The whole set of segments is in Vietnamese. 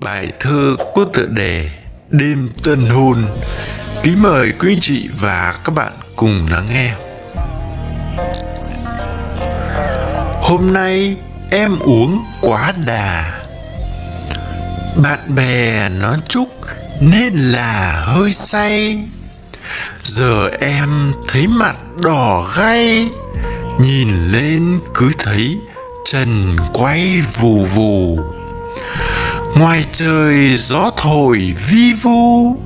Bài thơ có tựa đề Đêm tân hôn. Kính mời quý chị và các bạn cùng lắng nghe. Hôm nay em uống quá đà. Bạn bè nó chúc nên là hơi say. Giờ em thấy mặt đỏ gay Nhìn lên cứ thấy trần quay vù vù ngoài trời gió thổi vi vu,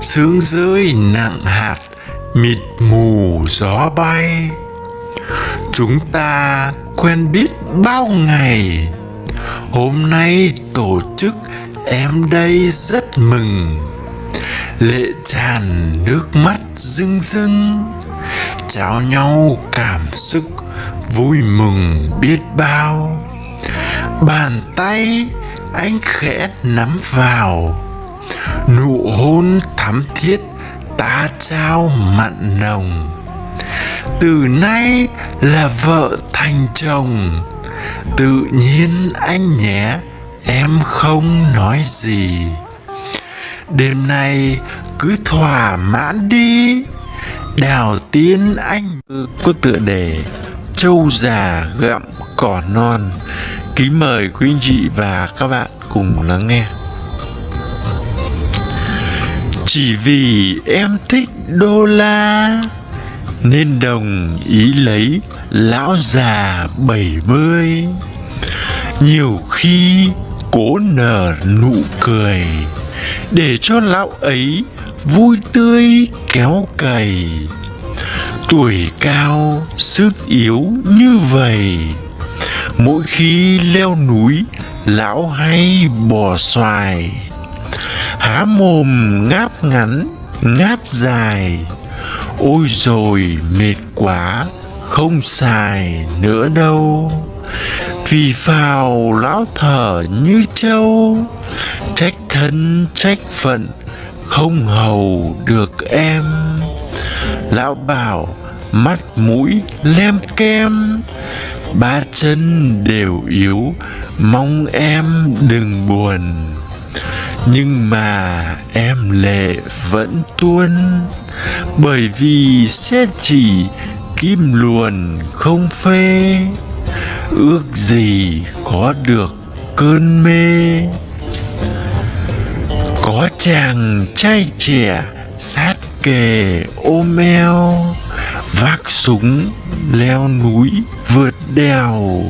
sương rơi nặng hạt, mịt mù gió bay. Chúng ta quen biết bao ngày, hôm nay tổ chức em đây rất mừng. Lệ tràn nước mắt rưng rưng, trao nhau cảm xúc vui mừng biết bao. Bàn tay anh khẽ nắm vào. Nụ hôn thắm thiết ta trao mặn nồng. Từ nay là vợ thành chồng. Tự nhiên anh nhé, em không nói gì. Đêm nay cứ thỏa mãn đi, đào tiên anh. Có tựa đề trâu già gặm cỏ non kính mời quý anh chị và các bạn cùng lắng nghe. Chỉ vì em thích đô la nên đồng ý lấy lão già bảy mươi. Nhiều khi cố nở nụ cười để cho lão ấy vui tươi kéo cày. Tuổi cao sức yếu như vậy mỗi khi leo núi, lão hay bò xoài. Há mồm ngáp ngắn, ngáp dài. Ôi rồi mệt quá, không xài nữa đâu. Vì phào lão thở như trâu. Trách thân, trách phận, không hầu được em. Lão bảo, mắt mũi lem kem ba chân đều yếu, mong em đừng buồn. Nhưng mà em lệ vẫn tuôn, bởi vì sẽ chỉ kim luồn không phê. Ước gì có được cơn mê. Có chàng trai trẻ sát kề ôm eo vác súng, leo núi, vượt đèo.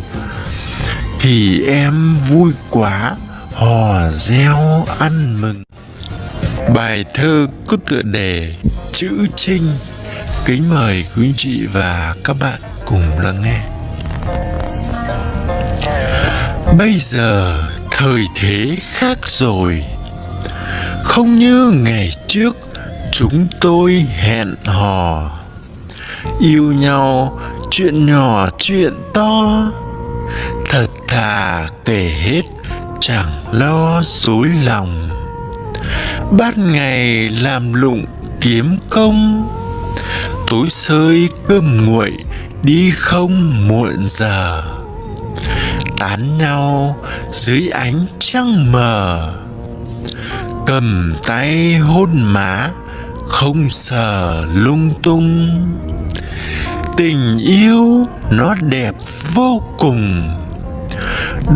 Thì em vui quá, hò reo ăn mừng. Bài thơ có tựa đề chữ trinh. Kính mời quý anh chị và các bạn cùng lắng nghe. Bây giờ thời thế khác rồi. Không như ngày trước, chúng tôi hẹn hò yêu nhau, chuyện nhỏ, chuyện to. Thật thà kể hết, chẳng lo dối lòng. Ban ngày làm lụng kiếm công. Tối sơi cơm nguội, đi không muộn giờ. Tán nhau dưới ánh trăng mờ. Cầm tay hôn má, không sờ lung tung tình yêu nó đẹp vô cùng.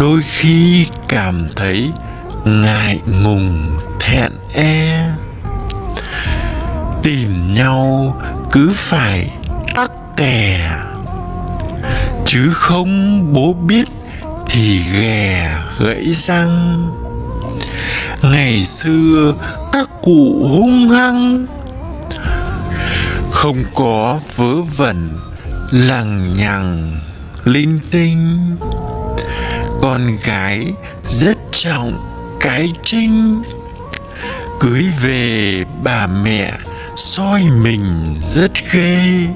Đôi khi cảm thấy ngại ngùng, thẹn e. Tìm nhau cứ phải tắc kè chứ không bố biết thì ghè gãy răng. Ngày xưa các cụ hung hăng, không có vớ vẩn lằng nhằng, linh tinh. Con gái rất trọng, cái trinh. Cưới về, bà mẹ soi mình rất ghê.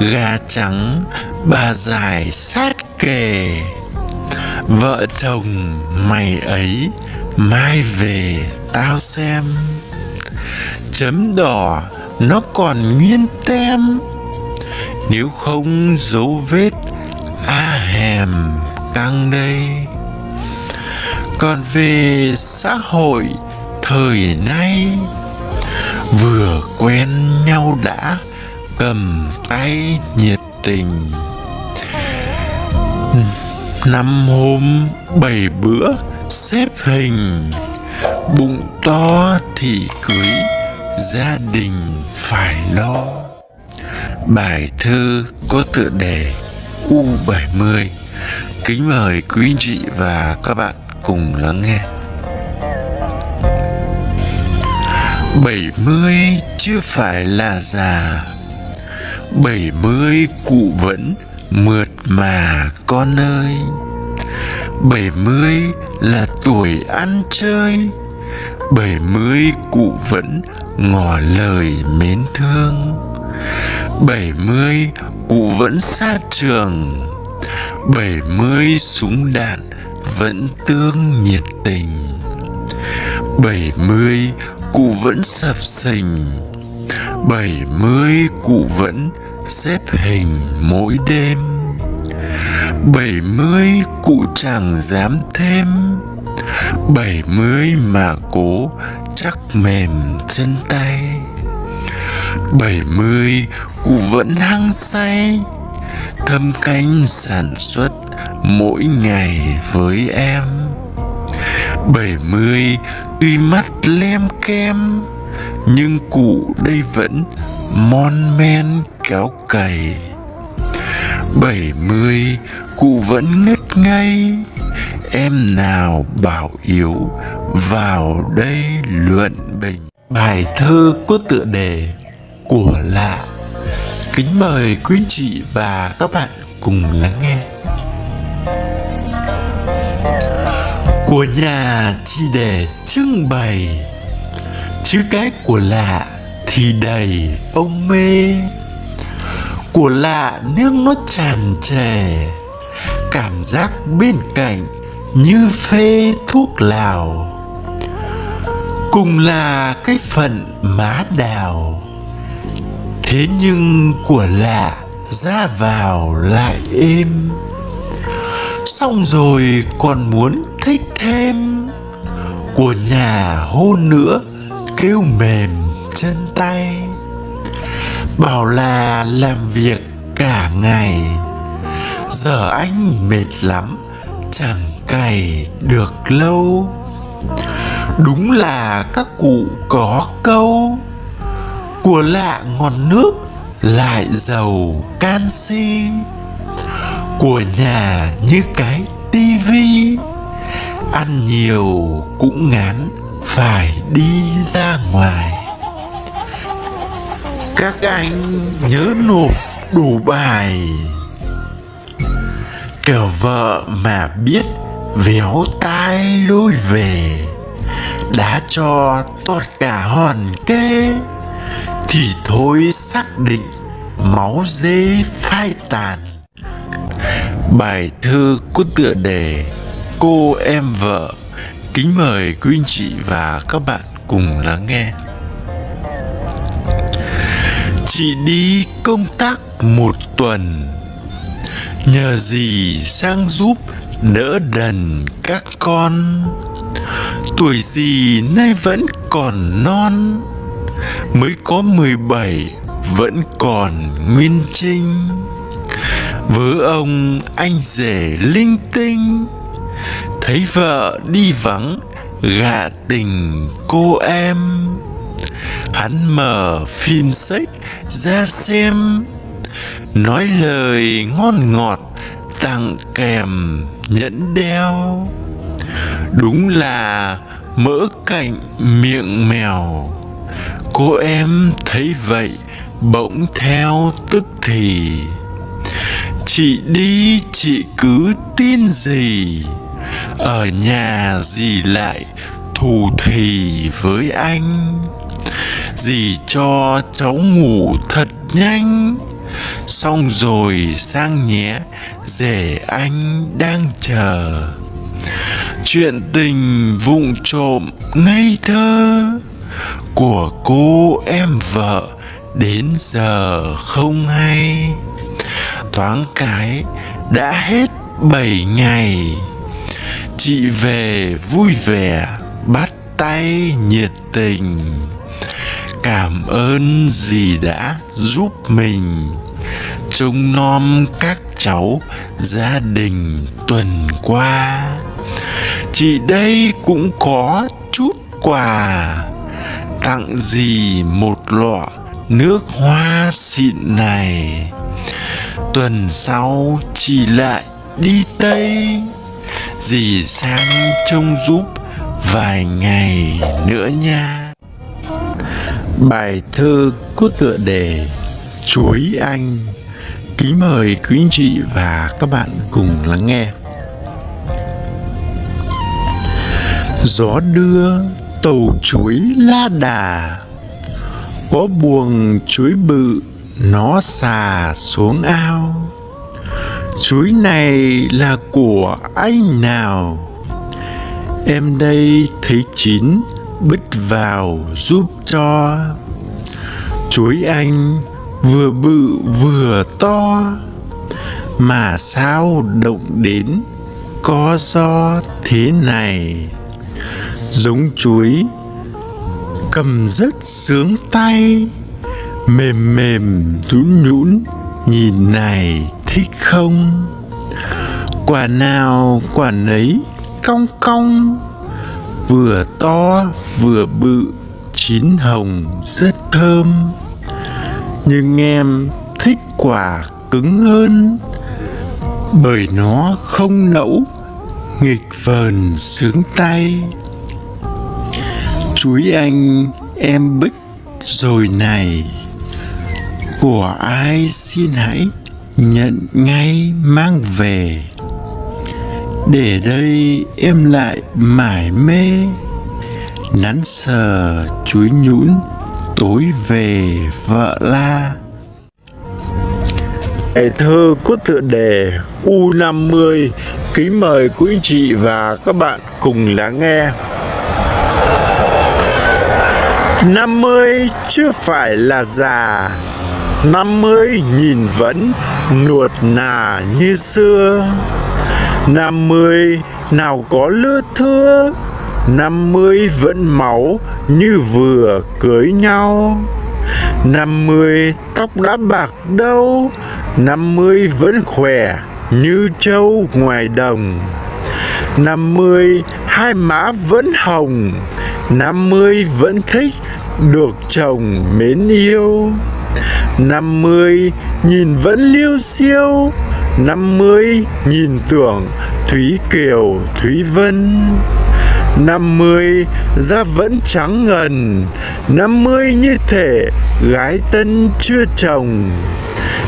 Gà trắng, bà dài sát kề. Vợ chồng mày ấy, mai về tao xem. Chấm đỏ, nó còn nguyên tem nếu không dấu vết a hèm căng đây. Còn về xã hội, thời nay, vừa quen nhau đã, cầm tay nhiệt tình. Năm hôm bảy bữa, xếp hình, bụng to thì cưới, gia đình phải lo bài thơ có tựa đề U70 kính mời quý anh chị và các bạn cùng lắng nghe. 70 chưa phải là già. 70 cụ vẫn mượt mà con ơi. 70 là tuổi ăn chơi. 70 cụ vẫn ngỏ lời mến thương. 70 cụ vẫn xa trường. 70 súng đạn vẫn tương nhiệt tình. 70 cụ vẫn sập sình. 70 cụ vẫn xếp hình mỗi đêm. 70 cụ chẳng dám thêm. 70 mà cố chắc mềm chân tay. 70 cụ vẫn hăng say, thâm canh sản xuất mỗi ngày với em. 70 tuy mắt lem kem, nhưng cụ đây vẫn mon men kéo cày. 70 cụ vẫn ngất ngây, em nào bảo yếu vào đây luận bình. Bài thơ có tựa đề của lạ kính mời quý chị và các bạn cùng lắng nghe. Của nhà chỉ để trưng bày chứ cái của lạ thì đầy ông mê. Của lạ nước nó tràn trề, cảm giác bên cạnh như phê thuốc lào. Cùng là cái phận má đào thế nhưng của lạ ra vào lại êm. Xong rồi còn muốn thích thêm. Của nhà hôn nữa, kêu mềm chân tay. Bảo là làm việc cả ngày. Giờ anh mệt lắm, chẳng cày được lâu. Đúng là các cụ có câu của lạ ngon nước lại giàu canxi, của nhà như cái tivi. Ăn nhiều cũng ngán phải đi ra ngoài. Các anh nhớ nộp đủ bài. Kẻo vợ mà biết véo tai lôi về, đã cho tọt cả hòn kê thì thôi xác định máu dê phai tàn. Bài thơ có tựa đề cô em vợ. Kính mời quý anh chị và các bạn cùng lắng nghe. Chị đi công tác một tuần. Nhờ gì sang giúp đỡ đần các con. Tuổi gì nay vẫn còn non mới có mười bảy vẫn còn nguyên trinh. Vớ ông anh rể linh tinh, thấy vợ đi vắng gạ tình cô em. Hắn mở phim sách ra xem, nói lời ngon ngọt tặng kèm nhẫn đeo. Đúng là mỡ cạnh miệng mèo cô em thấy vậy, bỗng theo tức thì. Chị đi, chị cứ tin gì? Ở nhà dì lại thù thì với anh? Dì cho cháu ngủ thật nhanh? Xong rồi sang nhé, rể anh đang chờ. Chuyện tình vụng trộm ngây thơ của cô em vợ đến giờ không hay. Thoáng cái đã hết bảy ngày, chị về vui vẻ, bắt tay nhiệt tình. Cảm ơn dì đã giúp mình, trông nom các cháu gia đình tuần qua. Chị đây cũng có chút quà tặng gì một lọ nước hoa xịn này? Tuần sau chị lại đi tây, dì sang trông giúp vài ngày nữa nha. Bài thơ có tựa đề chuối anh. Kính mời quý anh chị và các bạn cùng lắng nghe. Gió đưa tàu chuối la đà. Có buồng chuối bự, nó xà xuống ao. Chuối này là của anh nào? Em đây thấy chín, bứt vào giúp cho. Chuối anh vừa bự vừa to, mà sao động đến có do thế này? Giống chuối cầm rất sướng tay. Mềm mềm nhũn nhũn nhìn này thích không? Quả nào, quả nấy, cong cong. Vừa to, vừa bự, chín hồng rất thơm. Nhưng em thích quả cứng hơn. Bởi nó không nẫu nghịch vờn sướng tay chuối anh em bích rồi này. Của ai xin hãy nhận ngay mang về. Để đây em lại mải mê, nắn sờ chuối nhũn tối về vợ la. Bài thơ có tựa đề U50 Kính mời quý anh chị và các bạn cùng lắng nghe. 50 chưa phải là già. 50 nhìn vẫn nuột nà như xưa. 50 nào có lứa thưa. 50 vẫn máu như vừa cưới nhau. 50 tóc đã bạc đâu. 50 vẫn khỏe như trâu ngoài đồng. 50 hai má vẫn hồng. 50 vẫn thích được chồng mến yêu. Năm mươi nhìn vẫn liêu siêu năm mươi nhìn tưởng Thúy Kiều, Thúy Vân. Năm mươi da vẫn trắng ngần. Năm mươi như thể gái tân chưa chồng.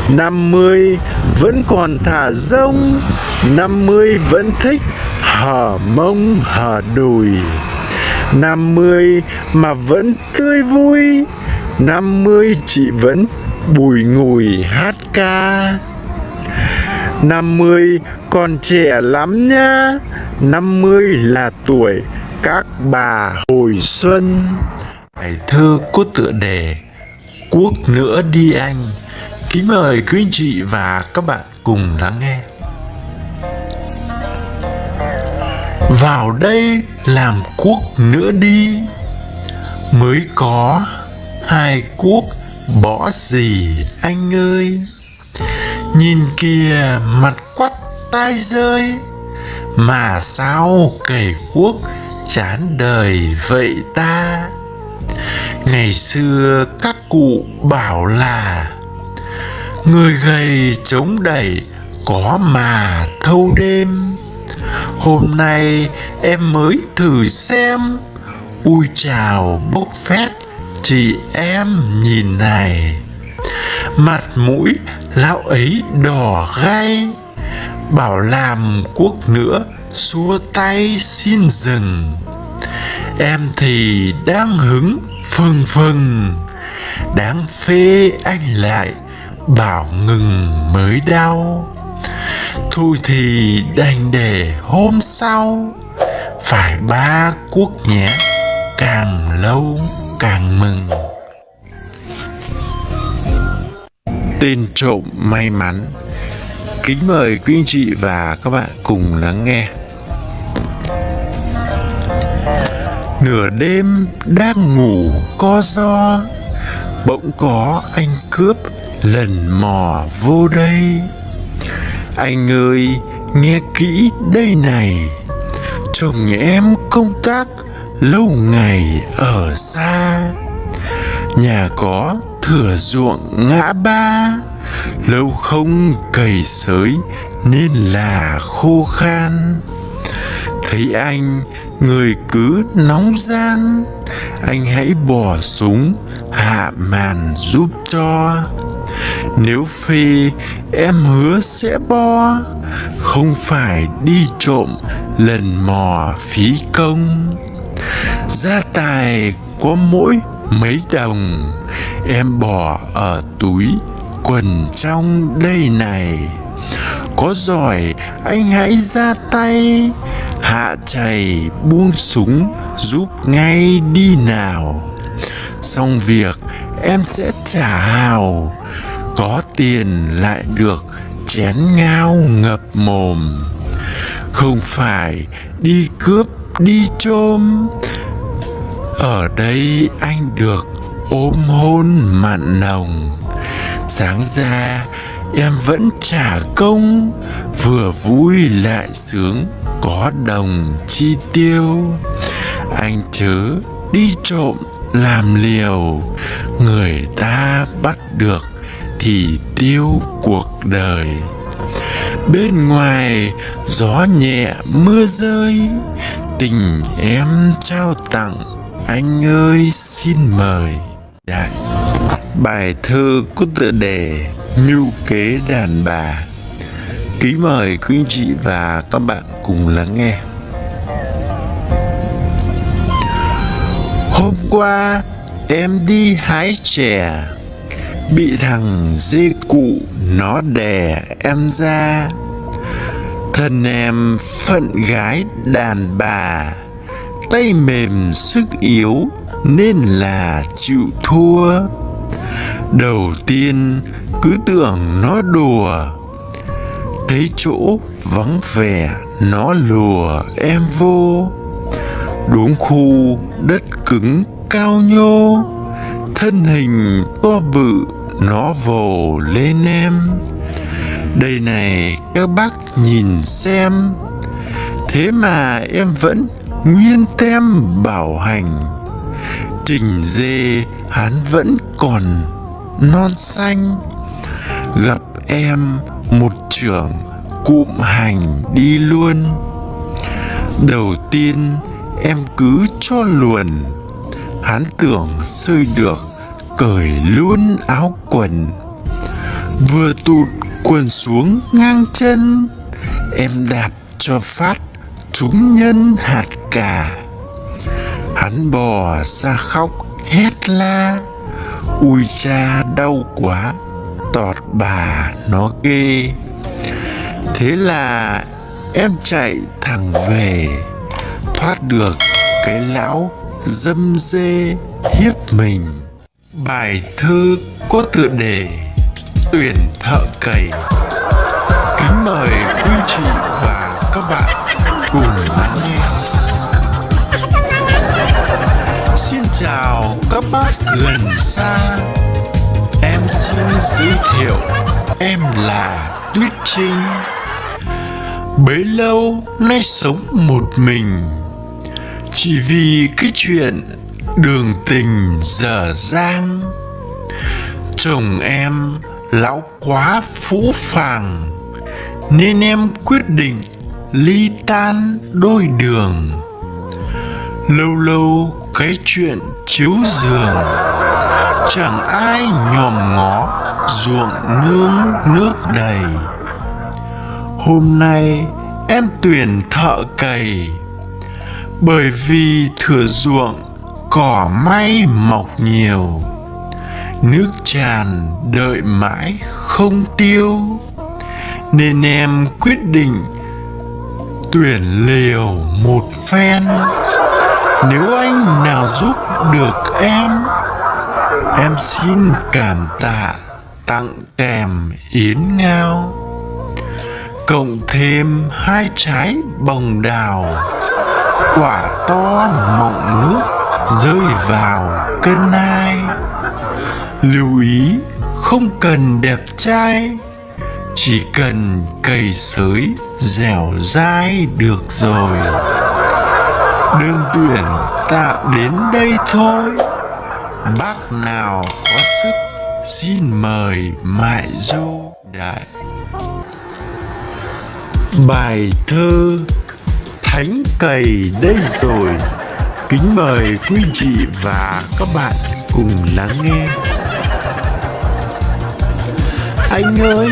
Năm mươi vẫn còn thả rông. Năm mươi vẫn thích hở mông hở đùi năm mươi mà vẫn tươi vui, năm mươi chị vẫn bùi ngùi hát ca. năm mươi còn trẻ lắm nhá năm mươi là tuổi các bà hồi xuân. Bài thơ có tựa đề Quốc nữa đi anh. Kính mời quý anh chị và các bạn cùng lắng nghe. Vào đây làm quốc nữa đi. Mới có hai quốc bỏ gì anh ơi? Nhìn kìa, mặt quắt tai rơi. Mà sao cầy quốc chán đời vậy ta? Ngày xưa các cụ bảo là, Người gầy chống đẩy có mà thâu đêm. Hôm nay em mới thử xem. Ui chào, bốc phét. Chị em nhìn này. Mặt mũi lão ấy đỏ gay bảo làm cuốc nữa xua tay xin dừng. Em thì đang hứng phừng phừng. Đáng phê anh lại, bảo ngừng mới đau thôi thì đành để hôm sau. Phải ba quốc nhé càng lâu càng mừng. Tên trộm may mắn. Kính mời quý anh chị và các bạn cùng lắng nghe. Nửa đêm đang ngủ co do bỗng có anh cướp lần mò vô đây anh ơi, nghe kỹ đây này. Chồng em công tác lâu ngày ở xa. Nhà có thửa ruộng ngã ba. Lâu không cày sới nên là khô khan. Thấy anh, người cứ nóng gian. Anh hãy bỏ súng, hạ màn giúp cho nếu phê em hứa sẽ bo. Không phải đi trộm, lần mò phí công. Gia tài có mỗi mấy đồng, em bỏ ở túi quần trong đây này. Có giỏi, anh hãy ra tay. Hạ chày buông súng giúp ngay đi nào. Xong việc, em sẽ trả hào có tiền lại được chén ngao ngập mồm. Không phải đi cướp, đi chôm. Ở đây anh được ôm hôn mặn nồng. Sáng ra em vẫn trả công, vừa vui lại sướng có đồng chi tiêu. Anh chớ đi trộm làm liều, người ta bắt được thì tiêu cuộc đời. Bên ngoài gió nhẹ, mưa rơi, tình em trao tặng, anh ơi xin mời. Đại. bài thơ có tựa đề mưu kế đàn bà. Kính mời quý anh chị và các bạn cùng lắng nghe. Hôm qua, em đi hái chè bị thằng dê cụ nó đè em ra. Thân em phận gái đàn bà, tay mềm sức yếu nên là chịu thua. Đầu tiên cứ tưởng nó đùa, thấy chỗ vắng vẻ nó lùa em vô. Đúng khu đất cứng cao nhô, thân hình to bự nó vồ lên em. Đây này, các bác nhìn xem. Thế mà em vẫn nguyên tem bảo hành. Trình dê hắn vẫn còn non xanh. Gặp em một trưởng cụm hành đi luôn. Đầu tiên em cứ cho luồn. Hắn tưởng sơi được cởi luôn áo quần. Vừa tụt quần xuống ngang chân, em đạp cho phát trúng nhân hạt cà. Hắn bò ra khóc hét la, ui cha đau quá, tọt bà nó ghê. Thế là em chạy thẳng về, thoát được cái lão dâm dê hiếp mình bài thơ có tựa đề tuyển thợ cày. Kính mời quý chị và các bạn cùng lắng nghe. Xin chào các bác gần xa. Em xin giới thiệu, em là tuyết trinh. Bấy lâu nay sống một mình. Chỉ vì cái chuyện đường tình dở dang. Chồng em lão quá phũ phàng, nên em quyết định ly tan đôi đường. Lâu lâu cái chuyện chiếu giường, chẳng ai nhòm ngó ruộng nương nước đầy. Hôm nay em tuyển thợ cày, bởi vì thửa ruộng cỏ may mọc nhiều. Nước tràn đợi mãi không tiêu. Nên em quyết định tuyển liều một phen. Nếu anh nào giúp được em em xin cảm tạ tặng kèm yến ngao, cộng thêm hai trái bồng đào, quả to mọng nước rơi vào cân ai lưu ý, không cần đẹp trai, chỉ cần cày sới dẻo dai được rồi. Đường tuyển tạm đến đây thôi. Bác nào có sức, xin mời mại du đại. Bài thơ thánh cầy đây rồi kính mời quý chị và các bạn cùng lắng nghe. Anh ơi,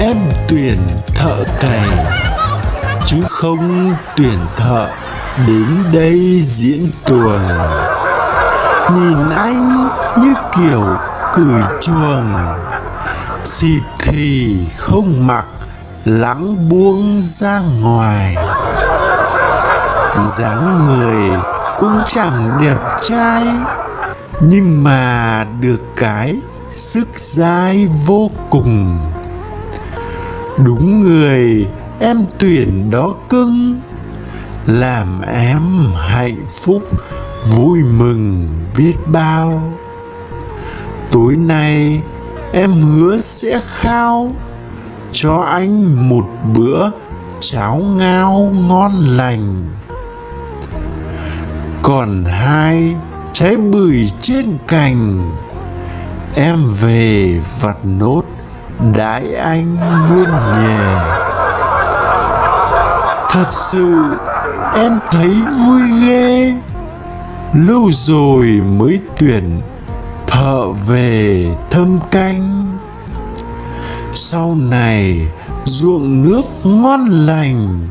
em tuyển thợ cày, chứ không tuyển thợ đến đây diễn tuồng. Nhìn anh như kiểu cười chuồng, xịt thì không mặc lãng buông ra ngoài. Dáng người cũng chẳng đẹp trai, nhưng mà được cái sức dai vô cùng. Đúng người em tuyển đó cưng, làm em hạnh phúc, vui mừng biết bao. Tối nay em hứa sẽ khao cho anh một bữa cháo ngao ngon lành còn hai trái bưởi trên cành. Em về vặt nốt đãi anh nguyên nhà thật sự em thấy vui ghê. Lâu rồi mới tuyển thợ về thâm canh. Sau này ruộng nước ngon lành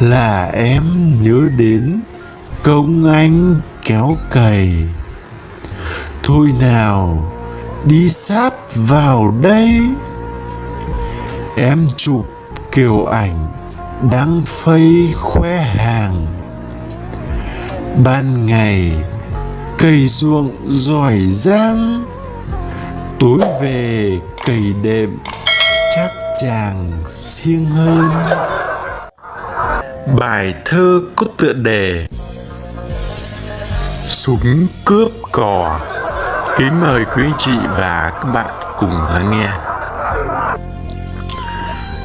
là em nhớ đến công anh kéo cày. Thôi nào, đi sát vào đây. Em chụp kiểu ảnh đang phây khoe hàng. Ban ngày cày ruộng giỏi giang. Tối về cày đệm chắc chàng siêng hơn. Bài thơ có tựa đề súng cướp cò. Kính mời quý anh chị và các bạn cùng lắng nghe.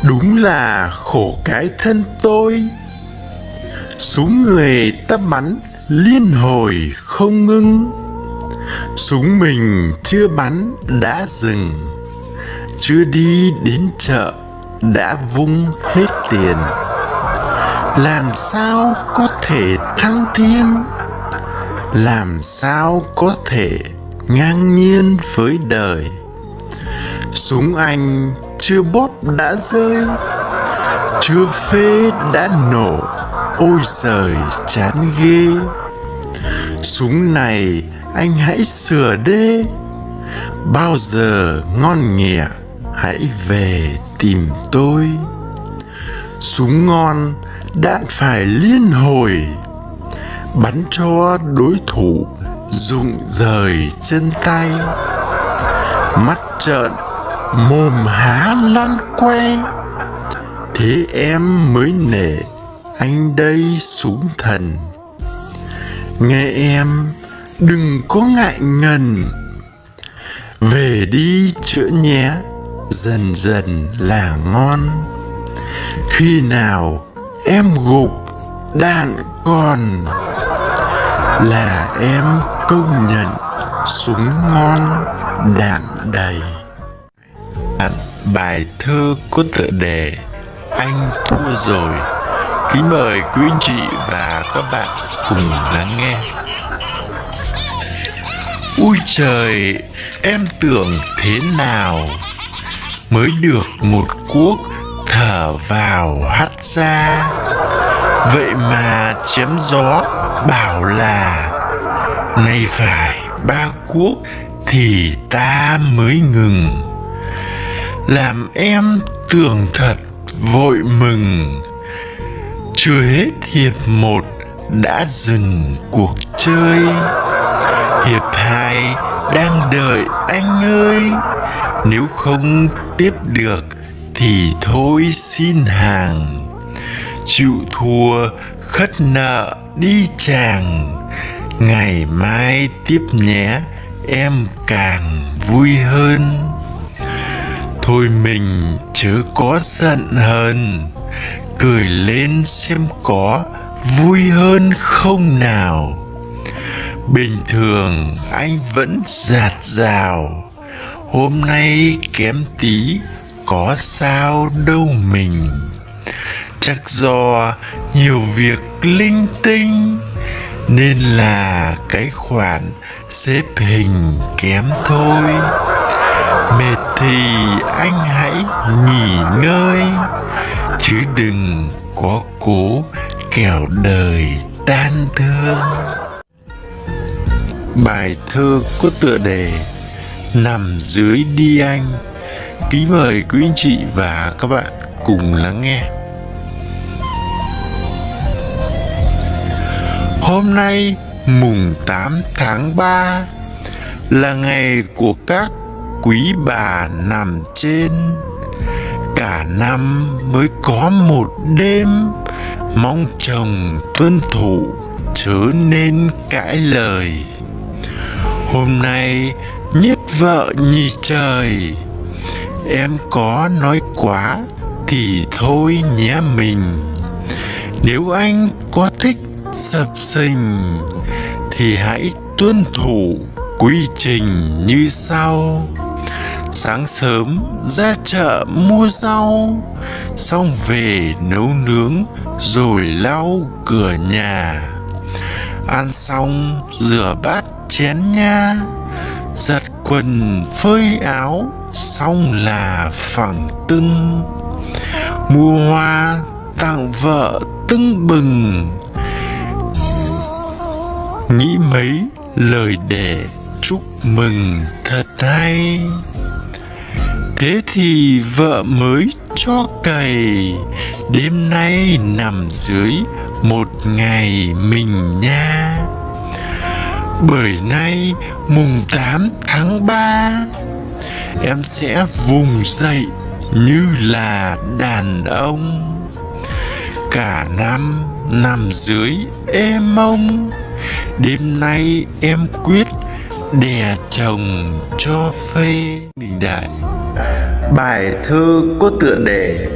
Đúng là khổ cái thân tôi. Súng người ta bắn liên hồi không ngưng. Súng mình chưa bắn đã dừng. Chưa đi đến chợ đã vung hết tiền. Làm sao có thể thăng thiên? Làm sao có thể ngang nhiên với đời? Súng anh chưa bóp đã rơi, chưa phê đã nổ, ôi giời, chán ghê. Súng này anh hãy sửa đê bao giờ ngon nghẻ hãy về tìm tôi. Súng ngon đạn phải liên hồi bắn cho đối thủ rụng rời chân tay. Mắt trợn, mồm há lăn que. Thế em mới nể anh đây súng thần. Nghe em, đừng có ngại ngần. Về đi chữa nhé, dần dần là ngon. Khi nào em gục, đạn còn là em công nhận súng ngon đạn đầy. Bài thơ có tựa đề anh thua rồi. Kính mời quý anh chị và các bạn cùng lắng nghe. Ui trời, em tưởng thế nào? Mới được một cuốc thở vào hắt ra vậy mà chém gió bảo là nay phải ba cuốc thì ta mới ngừng. Làm em tưởng thật vội mừng. Chưa hết hiệp một đã dừng cuộc chơi. Hiệp hai đang đợi anh ơi. Nếu không tiếp được thì thôi xin hàng chịu thua khất nợ đi chàng. Ngày mai tiếp nhé, em càng vui hơn. Thôi mình chớ có giận hờn, cười lên xem có vui hơn không nào. Bình thường anh vẫn giạt rào, hôm nay kém tí có sao đâu mình chắc do nhiều việc linh tinh, nên là cái khoản xếp hình kém thôi. Mệt thì anh hãy nghỉ ngơi, chứ đừng có cố kẻo đời tan thương. Bài thơ có tựa đề nằm dưới đi anh. Kính mời quý anh chị và các bạn cùng lắng nghe. Hôm nay, mùng 8 tháng 3 là ngày của các quý bà nằm trên. Cả năm mới có một đêm, mong chồng tuân thủ chớ nên cãi lời. Hôm nay, nhất vợ nhì trời, em có nói quá thì thôi nhé mình. Nếu anh có thích sập sình thì hãy tuân thủ quy trình như sau. Sáng sớm ra chợ mua rau, xong về nấu nướng rồi lau cửa nhà. Ăn xong, rửa bát chén nha. Giặt quần, phơi áo, xong là phẳng tưng. Mua hoa tặng vợ tưng bừng nghĩ mấy lời để chúc mừng thật hay. Thế thì vợ mới cho cày, đêm nay nằm dưới một ngày mình nha. Bởi nay mùng 8 tháng 3 em sẽ vùng dậy như là đàn ông. Cả năm nằm dưới êm mông đêm nay em quyết đè chồng cho phê đình đại bài thơ có tựa đề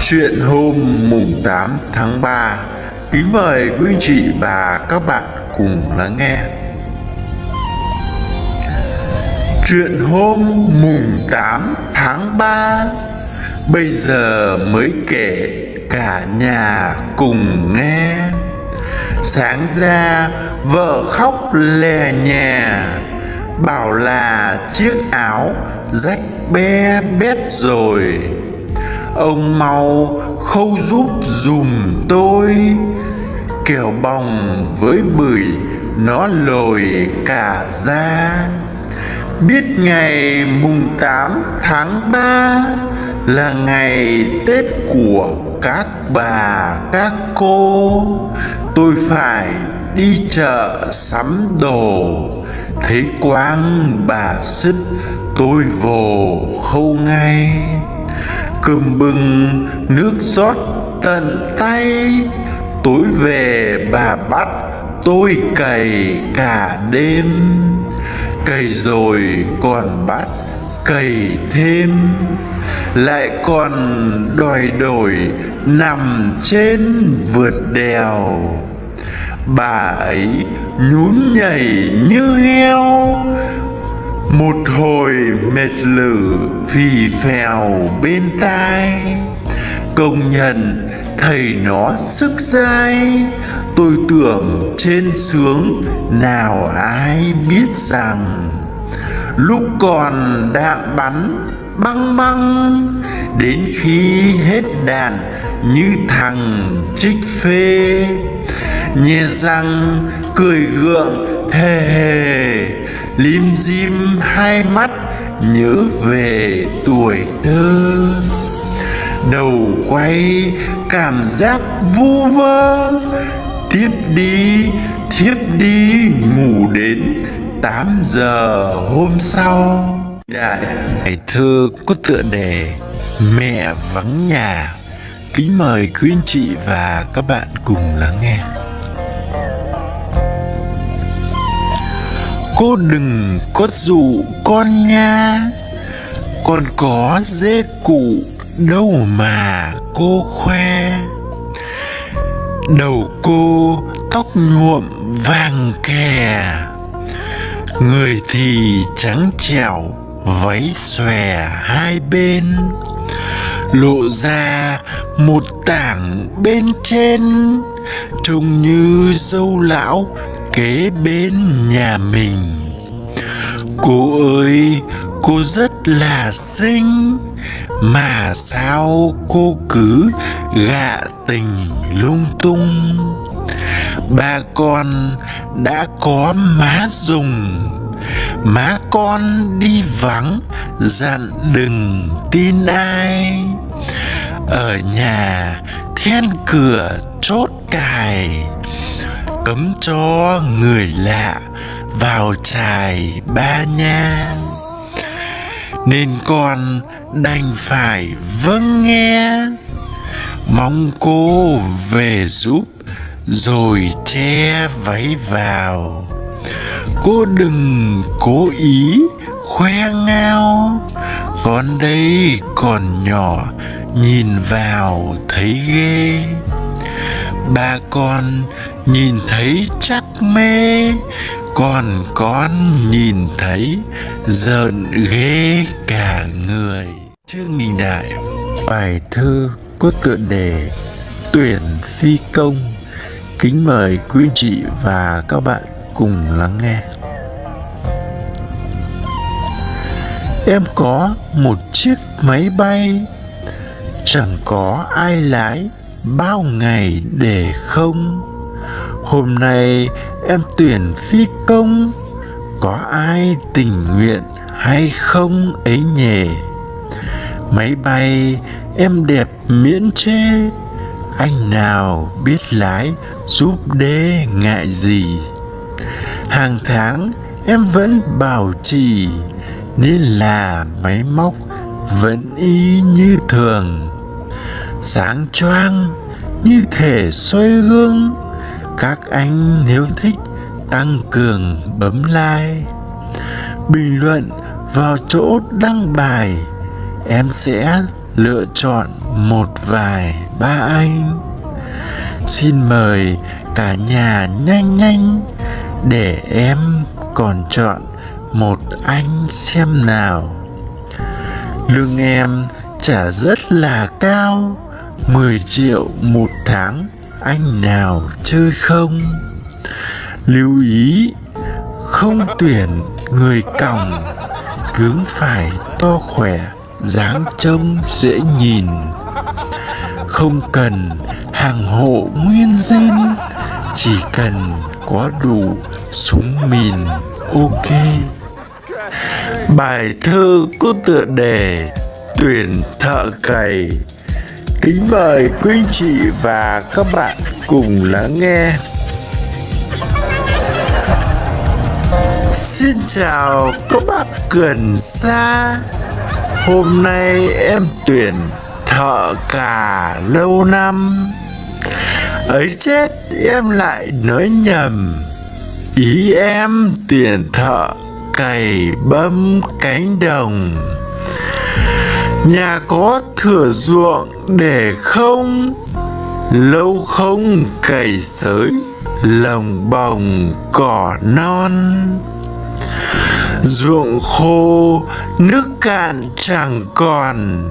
chuyện hôm mùng 8 tháng 3 kính mời quý anh chị và các bạn cùng lắng nghe. Chuyện hôm mùng 8 tháng 3 bây giờ mới kể cả nhà cùng nghe sáng ra vợ khóc lè nhà, bảo là chiếc áo rách be bét rồi. Ông mau khâu giúp dùm tôi kẻo bòng với bưởi nó lồi cả ra biết ngày mùng 8 tháng 3 là ngày Tết của các bà, các cô. Tôi phải đi chợ sắm đồ. Thấy quang bà xích, tôi vồ khâu ngay. Cơm bưng, nước rót tận tay. Tối về bà bắt, tôi cày cả đêm. Cày rồi còn bắt cày thêm, lại còn đòi đổi nằm trên vượt đèo. Bà ấy nhún nhảy như heo, một hồi mệt lử phì phèo bên tai. Công nhận thầy nó sức dai, tôi tưởng trên sướng nào ai biết rằng lúc còn đạn bắn, băng băng, đến khi hết đạn như thằng trích phê. Nhè răng cười gượng, hề hề, lim dim hai mắt nhớ về tuổi thơ. Đầu quay cảm giác vu vơ tiếp đi tiếp đi ngủ đến 8 giờ hôm sau. Dạ, dạ. Đại thơ có tựa đề Mẹ vắng nhà. Kính mời quý anh chị và các bạn cùng lắng nghe. Cô đừng có dụ con nha. Con có dê cụ đâu mà cô khoe. Đầu cô tóc nhuộm vàng kè người thì trắng trẻo, váy xòe hai bên, lộ ra một tảng bên trên, trông như dâu lão kế bên nhà mình. Cô ơi, cô rất là xinh, mà sao cô cứ gạ tình lung tung? Ba con đã có má dùng má con đi vắng, dặn đừng tin ai. Ở nhà, then cửa chốt cài. Cấm cho người lạ vào trài ba nha. Nên con đành phải vâng nghe. Mong cô về giúp rồi che váy vào. Cô đừng cố ý khoe ngao. Con đây còn nhỏ, nhìn vào thấy ghê. Ba con nhìn thấy chắc mê, còn con nhìn thấy giận ghê cả người. Trương đình đại, bài thơ có tựa đề tuyển phi công kính mời quý chị và các bạn cùng lắng nghe. Em có một chiếc máy bay, chẳng có ai lái bao ngày để không? Hôm nay em tuyển phi công, có ai tình nguyện hay không ấy nhỉ? Máy bay em đẹp miễn chê anh nào biết lái, giúp đê ngại gì? Hàng tháng em vẫn bảo trì, nên là máy móc vẫn y như thường. Sáng choang như thể xoay gương, các anh nếu thích tăng cường bấm like. Bình luận vào chỗ đăng bài, em sẽ lựa chọn một vài ba anh. Xin mời cả nhà nhanh nhanh để em còn chọn một anh xem nào. Lương em trả rất là cao 10 triệu một tháng, anh nào chơi không? Lưu ý, không tuyển người còng cứng phải to khỏe, dáng trông dễ nhìn không cần hàng hộ nguyên zin chỉ cần có đủ súng mìn, ok. Bài thơ có tựa đề tuyển thợ cày. Kính mời quý chị và các bạn cùng lắng nghe. Xin chào các bác gần xa. Hôm nay em tuyển thợ cả lâu năm. Ấy chết, em lại nói nhầm. Ý em tuyển thợ cày bấm cánh đồng. Nhà có thửa ruộng để không, lâu không cày sới lồng bồng cỏ non. Ruộng khô, nước cạn chẳng còn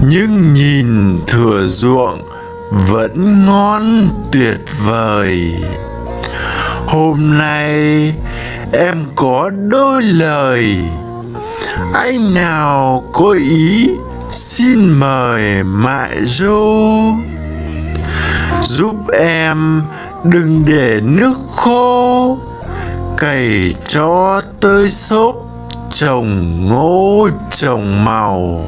nhưng nhìn thửa ruộng vẫn ngon tuyệt vời. Hôm nay em có đôi lời. Anh nào có ý, xin mời mại dô giúp em đừng để nước khô. Cày cho tơi xốp trồng ngô, trồng màu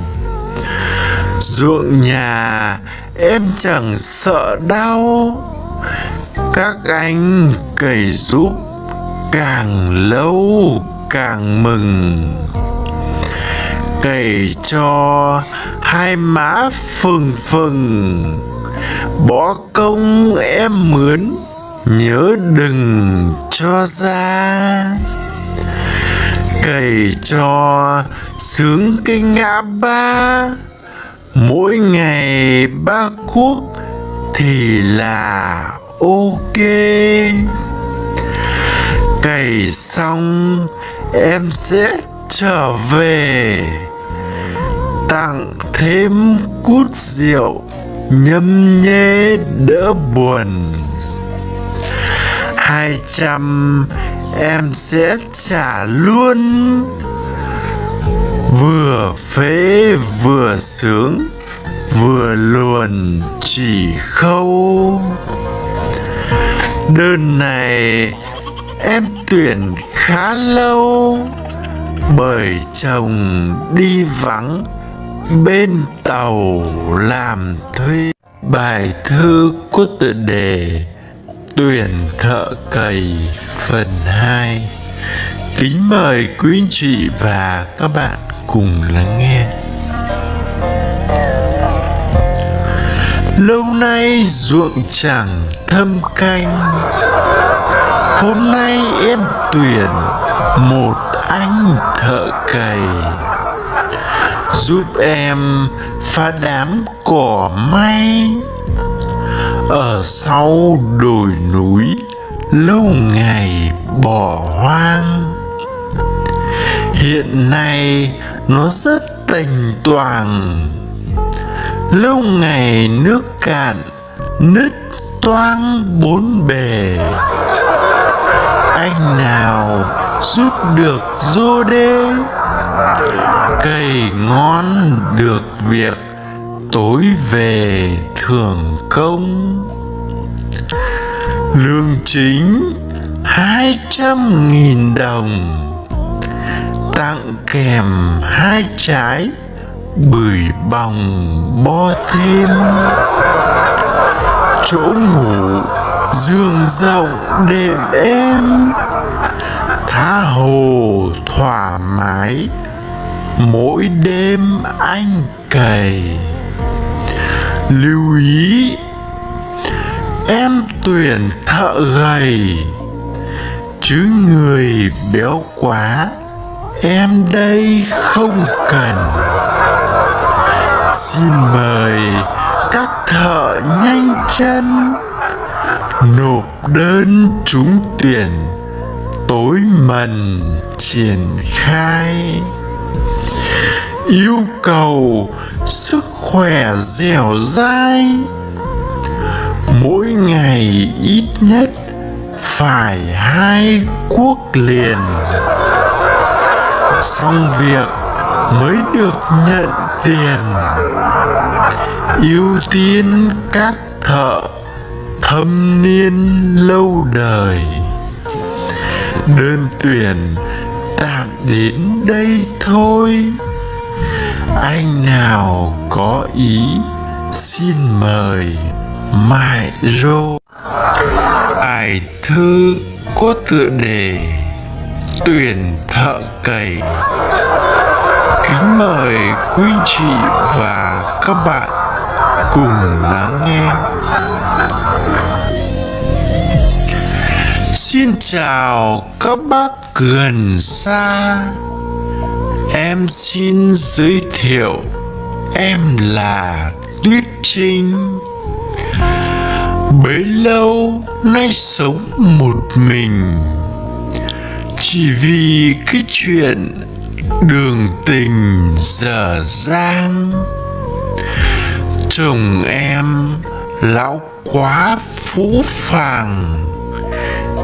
ruộng nhà. Em chẳng sợ đau. Các anh cày giúp càng lâu càng mừng. Cày cho hai má phừng phừng. Bỏ công em mướn, nhớ đừng cho ra. Cày cho sướng cái ngã ba mỗi ngày ba cuốc thì là ok. Cày xong, em sẽ trở về. Tặng thêm cút rượu, nhâm nhê đỡ buồn. Hai trăm em sẽ trả luôn vừa phế vừa sướng, vừa luồn chỉ khâu. Đơn này em tuyển khá lâu, bởi chồng đi vắng bên tàu làm thuê. Bài thơ có tựa đề tuyển thợ cày phần 2 kính mời quý anh chị và các bạn cùng lắng nghe. Lâu nay ruộng chẳng thâm canh. Hôm nay em tuyển một anh thợ cày. Giúp em phá đám cỏ may. Ở sau đồi núi, lâu ngày bỏ hoang. Hiện nay nó rất tình toàn lâu ngày nước cạn, nứt toang bốn bề. Anh nào giúp được dô đê? Cày ngon được việc tối về thường công lương chính hai trăm nghìn đồng tặng kèm hai trái bưởi bòng bo thêm. Chỗ ngủ giường rộng đệm êm tha hồ thoải mái mỗi đêm anh cày. Lưu ý, em tuyển thợ gầy, chứ người béo quá em đây không cần. Xin mời các thợ nhanh chân nộp đơn trúng tuyển tối mần triển khai. Yêu cầu sức khỏe dẻo dai. Mỗi ngày ít nhất phải hai cuốc liền xong việc mới được nhận tiền. Ưu tiên các thợ thâm niên lâu đời. Đơn tuyển tạm đến đây thôi. Anh nào có ý, xin mời mại rô. Ải thư có tựa đề tuyển thợ cày. Kính mời quý chị và các bạn cùng lắng nghe. Xin chào các bác gần xa. Em xin giới thiệu em là tuyết trinh. Bấy lâu nay sống một mình chỉ vì cái chuyện đường tình dở dang chồng em lão quá phũ phàng,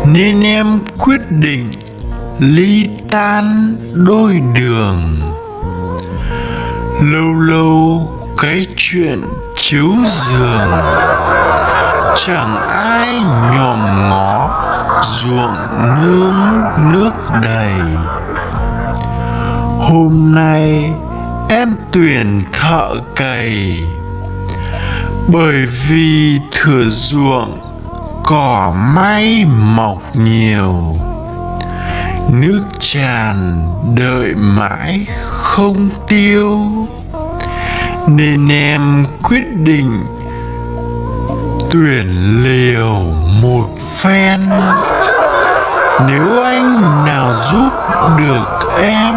nên em quyết định ly tan đôi đường. Lâu lâu cái chuyện chiếu giường, chẳng ai nhòm ngó ruộng nương nước đầy. Hôm nay em tuyển thợ cày. Bởi vì thừa ruộng cỏ may mọc nhiều, nước tràn đợi mãi không tiêu. Nên em quyết định tuyển liều một phen. Nếu anh nào giúp được em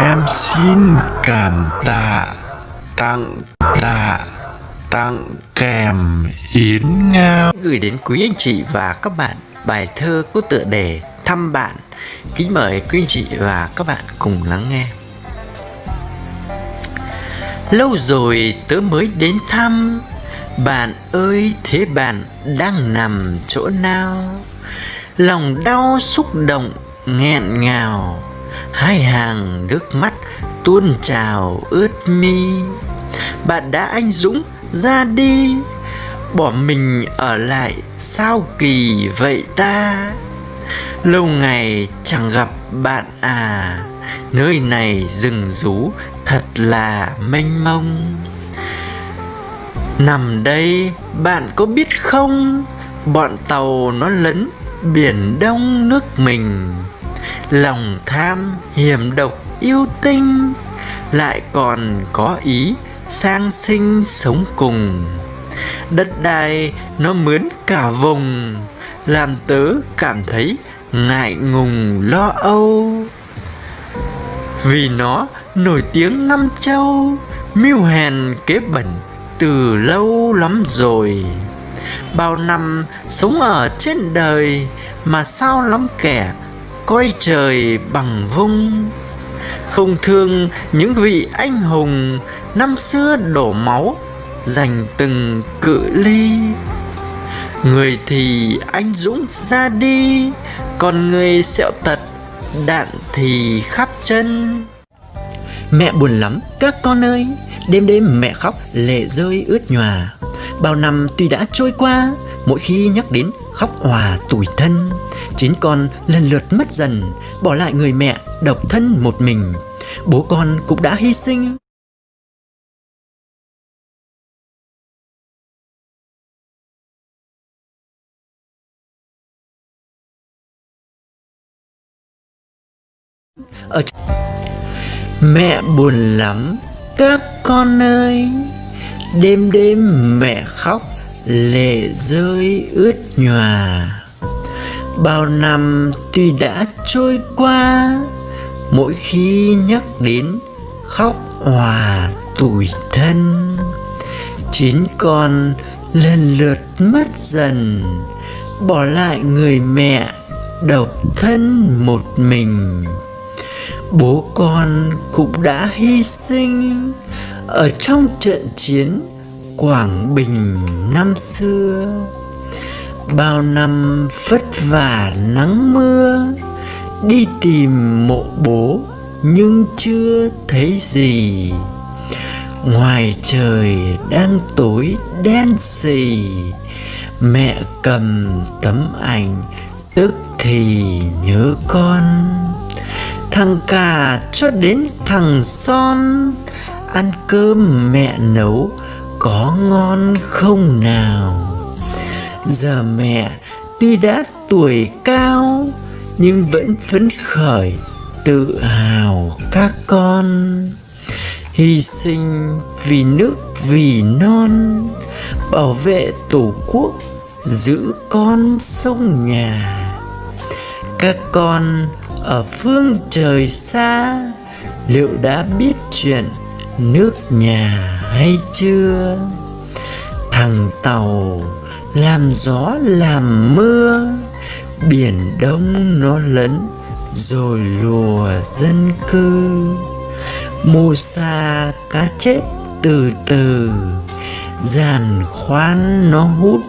em xin cảm tạ, tặng tạ, tặng kèm yến ngao. Gửi đến quý anh chị và các bạn bài thơ có tựa đề thăm bạn. Kính mời quý anh chị và các bạn cùng lắng nghe. Lâu rồi tớ mới đến thăm bạn ơi, thế bạn đang nằm chỗ nào? Lòng đau xúc động, nghẹn ngào. Hai hàng nước mắt tuôn trào ướt mi. Bạn đã anh dũng ra đi. Bỏ mình ở lại sao kỳ vậy ta? Lâu ngày chẳng gặp bạn à. Nơi này rừng rú thật là mênh mông nằm đây, bạn có biết không? Bọn tàu nó lấn biển đông nước mình. Lòng tham, hiểm độc, yêu tinh. Lại còn có ý sang sinh sống cùng. Đất đai nó mướn cả vùng, làm tớ cảm thấy ngại ngùng, lo âu. Vì nó nổi tiếng năm châu, mưu hèn kế bẩn từ lâu lắm rồi. Bao năm sống ở trên đời mà sao lắm kẻ coi trời bằng vung. Không thương những vị anh hùng năm xưa đổ máu dành từng cự ly. Người thì anh dũng ra đi, còn người sẹo tật, đạn thì khắp chân. Mẹ buồn lắm, các con ơi Đêm đêm mẹ khóc, lệ rơi ướt nhòa. Bao năm tuy đã trôi qua, Mỗi khi nhắc đến khóc hòa tủi thân, Chín con lần lượt mất dần, Bỏ lại người mẹ độc thân một mình. Bố con cũng đã hy sinh. Ở Mẹ buồn lắm các con ơi, Đêm đêm mẹ khóc, lệ rơi ướt nhòa. Bao năm tuy đã trôi qua, Mỗi khi nhắc đến khóc hòa tủi thân, Chín con lần lượt mất dần, Bỏ lại người mẹ độc thân một mình bố con cũng đã hy sinh. Ở trong trận chiến Quảng Bình năm xưa, Bao năm vất vả nắng mưa, Đi tìm mộ bố nhưng chưa thấy gì. Ngoài trời đang tối đen xì, Mẹ cầm tấm ảnh, tức thì nhớ con. Thằng cả cho đến thằng son. Ăn cơm mẹ nấu, có ngon không nào? Giờ mẹ tuy đã tuổi cao, Nhưng vẫn phấn khởi, tự hào các con. Hy sinh vì nước vì non, Bảo vệ tổ quốc, giữ con sông nhà. Các con ở phương trời xa, liệu đã biết chuyện nước nhà hay chưa? Thằng tàu làm gió làm mưa, biển đông nó lấn rồi lùa dân cư. Mù sa cá chết từ từ, giàn khoan nó hút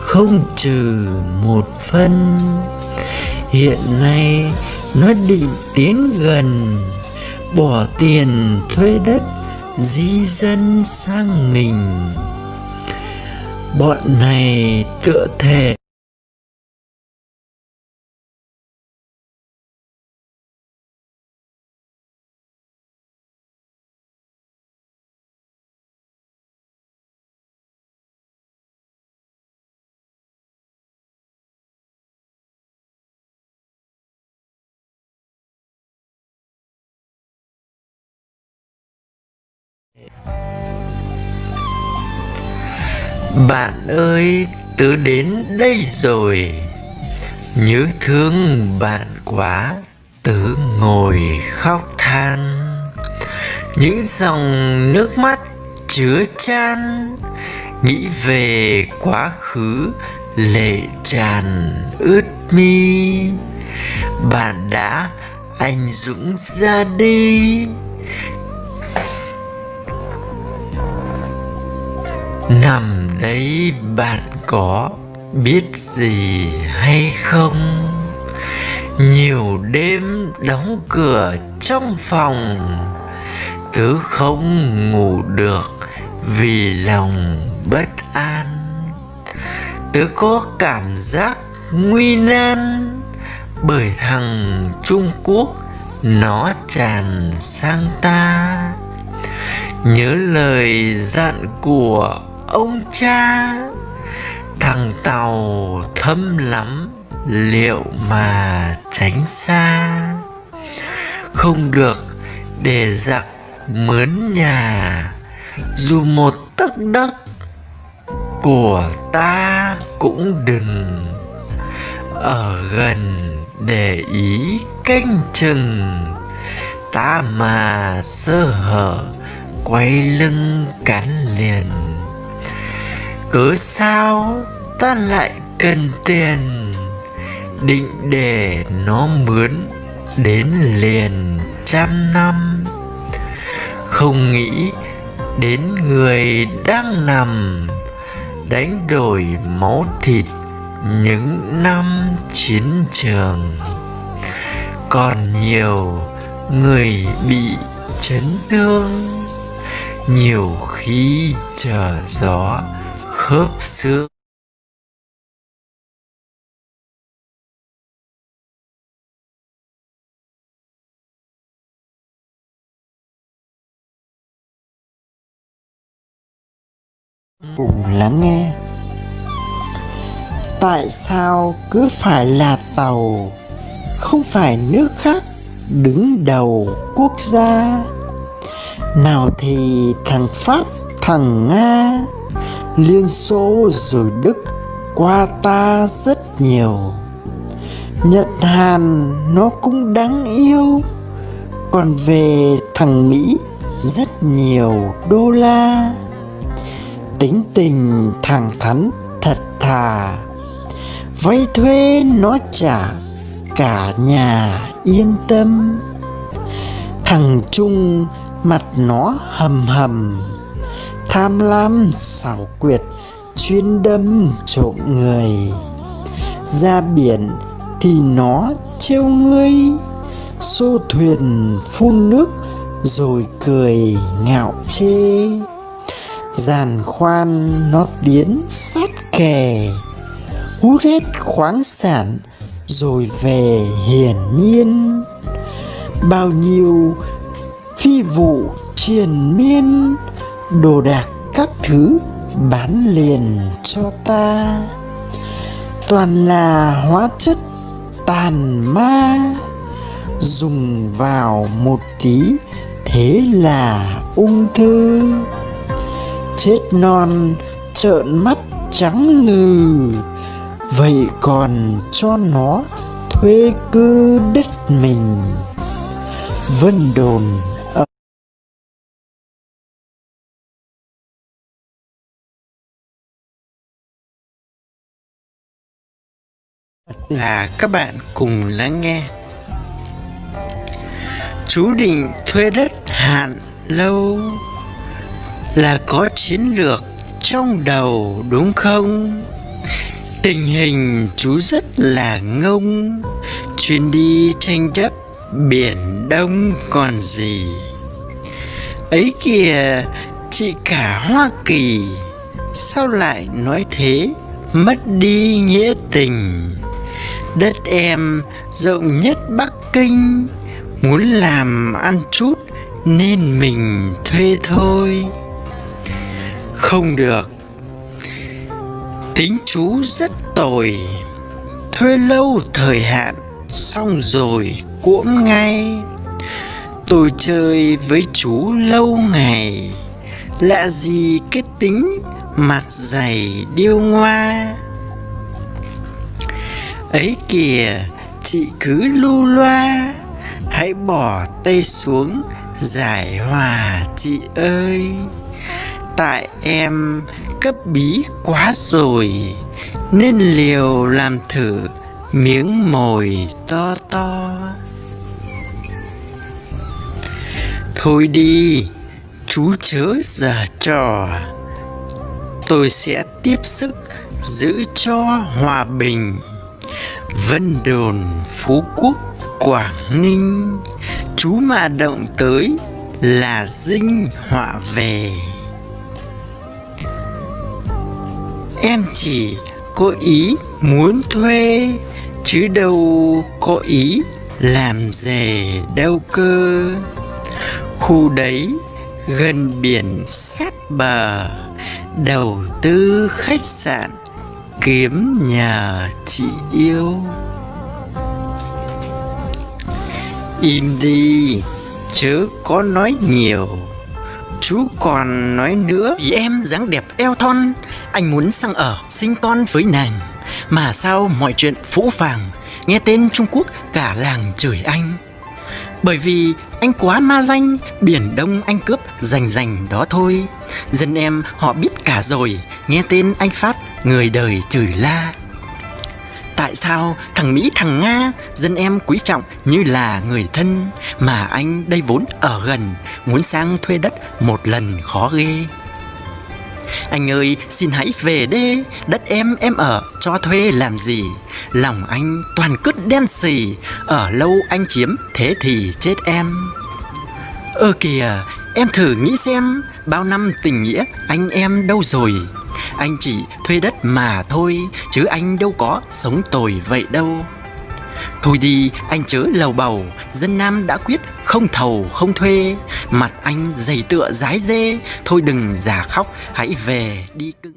không trừ một phân. Hiện nay nó định tiến gần, bỏ tiền thuê đất, di dân sang mình. Bọn này tựa thể ơi, tớ đến đây rồi. Nhớ thương bạn quá, Tớ ngồi khóc than. Những dòng nước mắt chứa chan, Nghĩ về quá khứ lệ tràn ướt mi. Bạn đã anh dũng ra đi Nằm đấy bạn có biết gì hay không? Nhiều đêm đóng cửa trong phòng tứ không ngủ được vì lòng bất an. Tớ có cảm giác nguy nan Bởi thằng Trung Quốc nó tràn sang ta. Nhớ lời dặn của ông cha, thằng tàu thâm lắm, liệu mà tránh xa? Không được, để giặc mướn nhà, dù một tấc đất của ta cũng đừng ở gần để ý canh chừng. Ta mà sơ hở, quay lưng cắn liền cớ sao ta lại cần tiền? Định để nó mướn đến liền trăm năm. Không nghĩ đến người đang nằm, đánh đổi máu thịt những năm chiến trường. Còn nhiều người bị chấn thương, nhiều khi chờ gió khớp xương cùng lắng nghe. Tại sao cứ phải là tàu, không phải nước khác đứng đầu quốc gia? Nào thì thằng pháp, thằng nga liên xô rồi đức qua ta rất nhiều. Nhật hàn nó cũng đáng yêu, còn về thằng mỹ rất nhiều đô la. Tính tình thẳng thắn thật thà, vay thuê nó trả cả nhà yên tâm. Thằng trung mặt nó hầm hầm tham lam, xảo quyệt, chuyên đâm trộm người. Ra biển thì nó trêu ngươi. Xô thuyền phun nước rồi cười ngạo chê. Giàn khoan nó tiến sát kè hút hết khoáng sản rồi về hiển nhiên. Bao nhiêu phi vụ triền miên đồ đạc các thứ bán liền cho ta. Toàn là hóa chất tàn ma, dùng vào một tí thế là ung thư. Chết non, trợn mắt trắng lừ, vậy còn cho nó thuê cư đất mình. Vân đồn là các bạn cùng lắng nghe. Chú định thuê đất hạn lâu là có chiến lược trong đầu, đúng không? Tình hình chú rất là ngông. Chuyến đi tranh chấp biển đông còn gì? Ấy kìa, chị cả hoa kỳ, sao lại nói thế? Mất đi nghĩa tình đất em rộng nhất bắc kinh. Muốn làm ăn chút nên mình thuê thôi. Không được. Tính chú rất tồi. Thuê lâu thời hạn, xong rồi cuỗm ngay. Tôi chơi với chú lâu ngày. Lạ gì cái tính mặt dày điêu ngoa ấy kìa, chị cứ lu loa. Hãy bỏ tay xuống, giải hòa chị ơi. Tại em cấp bí quá rồi, nên liều làm thử miếng mồi to to. Thôi đi, chú chớ giở trò. Tôi sẽ tiếp sức giữ cho hòa bình vân đồn, phú quốc, quảng ninh. Chú mà động tới là dinh họa về. Em chỉ có ý muốn thuê, chứ đâu có ý làm rể đâu cơ. Khu đấy gần biển sát bờ, đầu tư khách sạn kiếm nhà chị yêu. Im đi, chớ có nói nhiều. Chú còn nói nữa. Vì em dáng đẹp eo thon, Anh muốn sang ở, sinh con với nàng. Mà sao mọi chuyện phũ phàng, Nghe tên Trung Quốc cả làng chửi anh. Bởi vì anh quá ma danh, Biển Đông anh cướp rành rành đó thôi. Dân em họ biết cả rồi, Nghe tên anh Phát Người đời chửi la. Tại sao thằng Mỹ, thằng Nga, Dân em quý trọng như là người thân Mà anh đây vốn ở gần, Muốn sang thuê đất một lần khó ghê? Anh ơi, xin hãy về đê. Đất em em ở cho thuê làm gì? Lòng anh toàn cứt đen xì. Ở lâu anh chiếm, thế thì chết em. Ơ kìa, em thử nghĩ xem, Bao năm tình nghĩa anh em đâu rồi? Anh chỉ thuê đất mà thôi Chứ anh đâu có sống tồi vậy đâu. Thôi đi anh chớ lầu bầu. Dân Nam đã quyết không thầu không thuê. Mặt anh dày tựa dái dê. Thôi đừng giả khóc hãy về đi cưng.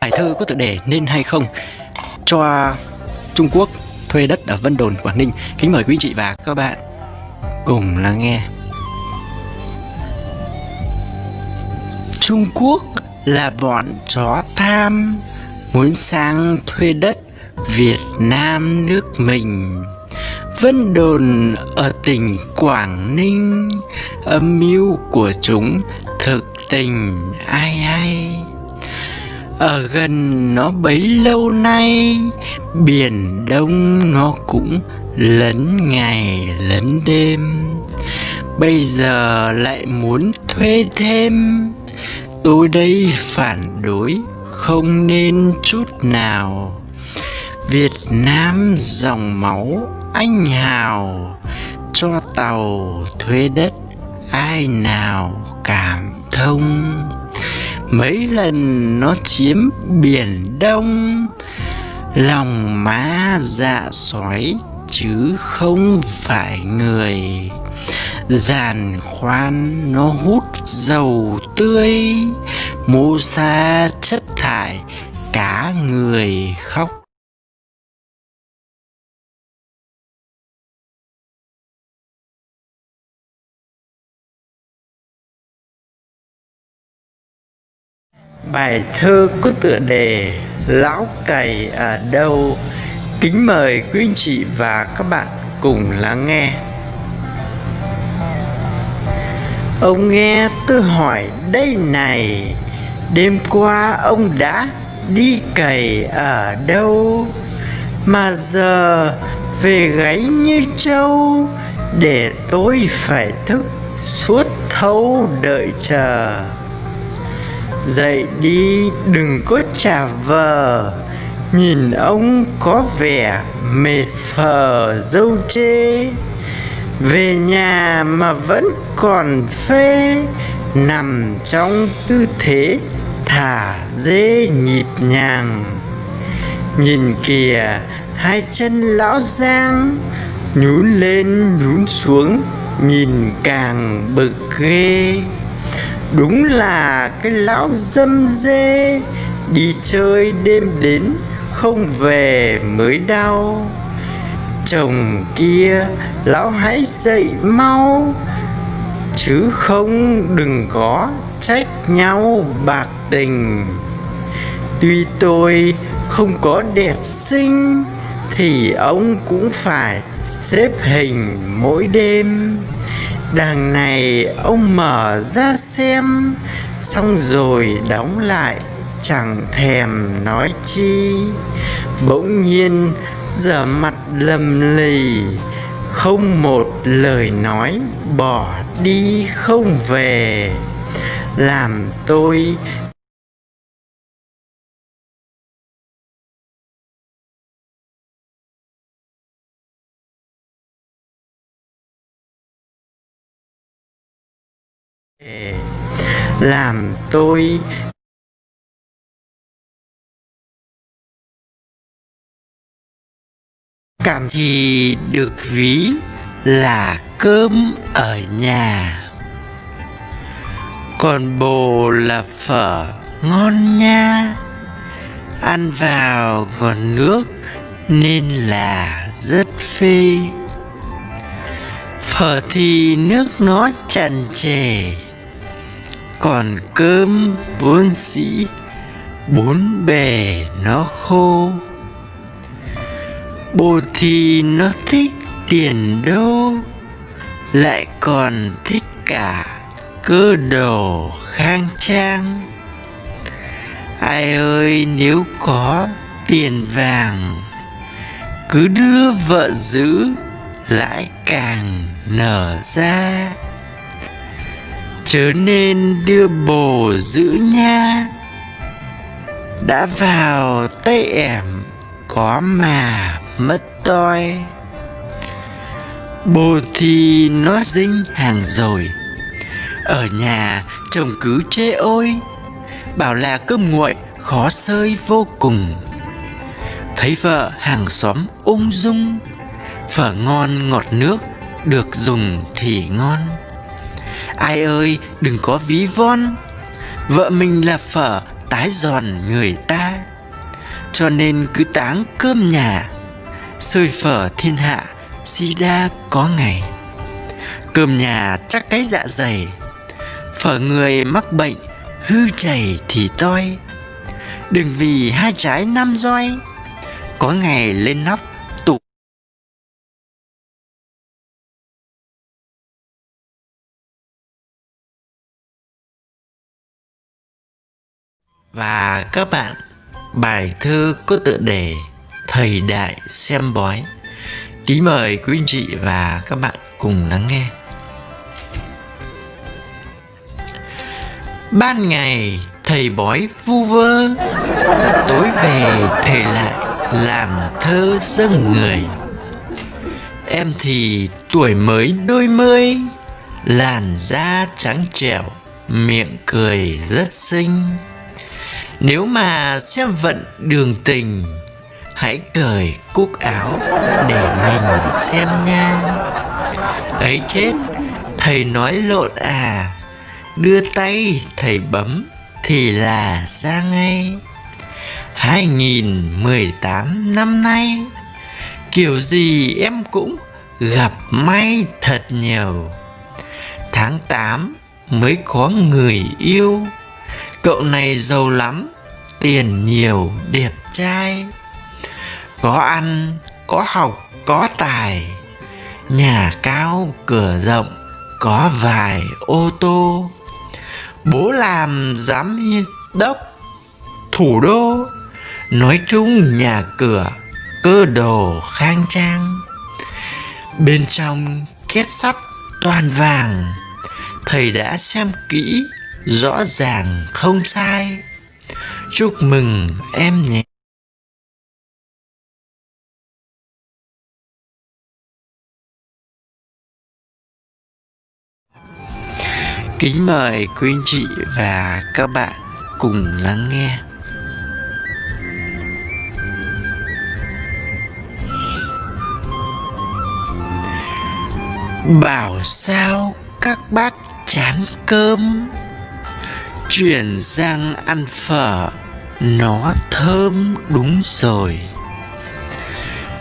Bài thơ có tựa đề nên hay không? Cho Trung Quốc thuê đất ở Vân Đồn, Quảng Ninh. Kính mời quý chị và các bạn cùng lắng nghe. Trung Quốc là bọn chó tham muốn sang thuê đất Việt Nam nước mình. Vân đồn ở tỉnh Quảng Ninh, Âm mưu của chúng thực tình ai ai. Ở gần nó bấy lâu nay, Biển Đông nó cũng lấn ngày lấn đêm. Bây giờ lại muốn thuê thêm Tôi đây phản đối, không nên chút nào. Việt Nam dòng máu anh hào, Cho tàu thuê đất ai nào cảm thông. Mấy lần nó chiếm biển đông, Lòng má dạ sói chứ không phải người giàn khoan nó hút dầu tươi, mô xa chất thải, cả người khóc. Bài thơ có tựa đề lão cày ở đâu? Kính mời quý anh chị và các bạn cùng lắng nghe. Ông nghe tôi hỏi đây này, Đêm qua ông đã đi cày ở đâu? Mà giờ về gáy như trâu, Để tôi phải thức suốt thâu đợi chờ. Dậy đi, đừng có trả vờ, Nhìn ông có vẻ mệt phờ dâu chê về nhà mà vẫn còn phê, nằm trong tư thế thả dê nhịp nhàng. Nhìn kìa, hai chân lão giang nhún lên nhún xuống, nhìn càng bực ghê. Đúng là cái lão dâm dê, đi chơi đêm đến không về mới đau chồng kia, lão hãy dậy mau, chứ không đừng có trách nhau bạc tình. Tuy tôi không có đẹp xinh, thì ông cũng phải xếp hình mỗi đêm. Đằng này ông mở ra xem, xong rồi đóng lại chẳng thèm nói chi. Bỗng nhiên, giờ mặt lầm lì, không một lời nói bỏ đi không về. Làm tôi làm tôi cảm thì được ví là cơm ở nhà. Còn bồ là phở ngon nha. Ăn vào còn nước nên là rất phê. Phở thì nước nó chần chề. Còn cơm vốn sĩ bốn bề nó khô bồ thì nó thích tiền đâu, lại còn thích cả cơ đồ khang trang. Ai ơi, nếu có tiền vàng, cứ đưa vợ giữ lại càng nở ra. Chớ nên đưa bồ giữ nha, đã vào tay em có mà mất toi bồ thì nó dinh hàng rồi. Ở nhà chồng cứ chê ôi, bảo là cơm nguội khó sơi vô cùng. Thấy vợ hàng xóm ung dung phở ngon ngọt nước được dùng thì ngon. Ai ơi, đừng có ví von, vợ mình là phở tái giòn người ta, cho nên cứ táng cơm nhà sôi phở thiên hạ si đa có ngày. Cơm nhà chắc cái dạ dày. Phở người mắc bệnh, hư chảy thì toi. Đừng vì hai trái năm roi. Có ngày lên nóc tủ và các bạn, bài thơ có tựa đề thời đại xem bói. Kính mời quý anh chị và các bạn cùng lắng nghe. Ban ngày, thầy bói vu vơ. Tối về, thầy lại làm thơ dâng người. Em thì tuổi mới đôi mươi, làn da trắng trẻo, miệng cười rất xinh. Nếu mà xem vận đường tình hãy cởi cúc áo để mình xem nha. Ấy chết, thầy nói lộn à. Đưa tay, thầy bấm thì là ra ngay. 2018 năm nay, Kiểu gì em cũng gặp may thật nhiều. Tháng 8 mới có người yêu. Cậu này giàu lắm, Tiền nhiều, đẹp trai. Có ăn, có học, có tài. Nhà cao, cửa rộng Có vài ô tô. Bố làm giám đốc Thủ đô. Nói chung nhà cửa Cơ đồ khang trang. Bên trong kết sắt toàn vàng. Thầy đã xem kỹ Rõ ràng không sai. Chúc mừng em nhé. Kính mời quý anh chị và các bạn cùng lắng nghe. Bảo sao các bác chán cơm? Chuyển sang ăn phở, Nó thơm đúng rồi.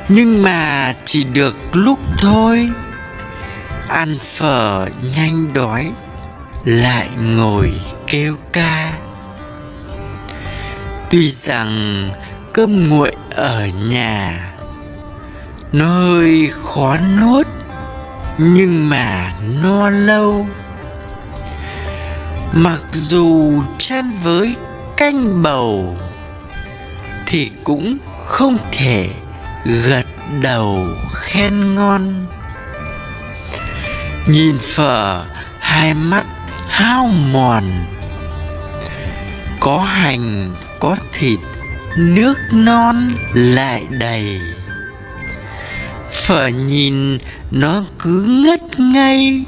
Nhưng mà chỉ được lúc thôi. Ăn phở nhanh đói lại ngồi kêu ca. Tuy rằng cơm nguội ở nhà nó hơi khó nuốt, nhưng mà no lâu. Mặc dù chan với canh bầu, thì cũng không thể gật đầu khen ngon. Nhìn phở, hai mắt hao mòn. Có hành, có thịt, nước non lại đầy. Phở nhìn, nó cứ ngất ngây.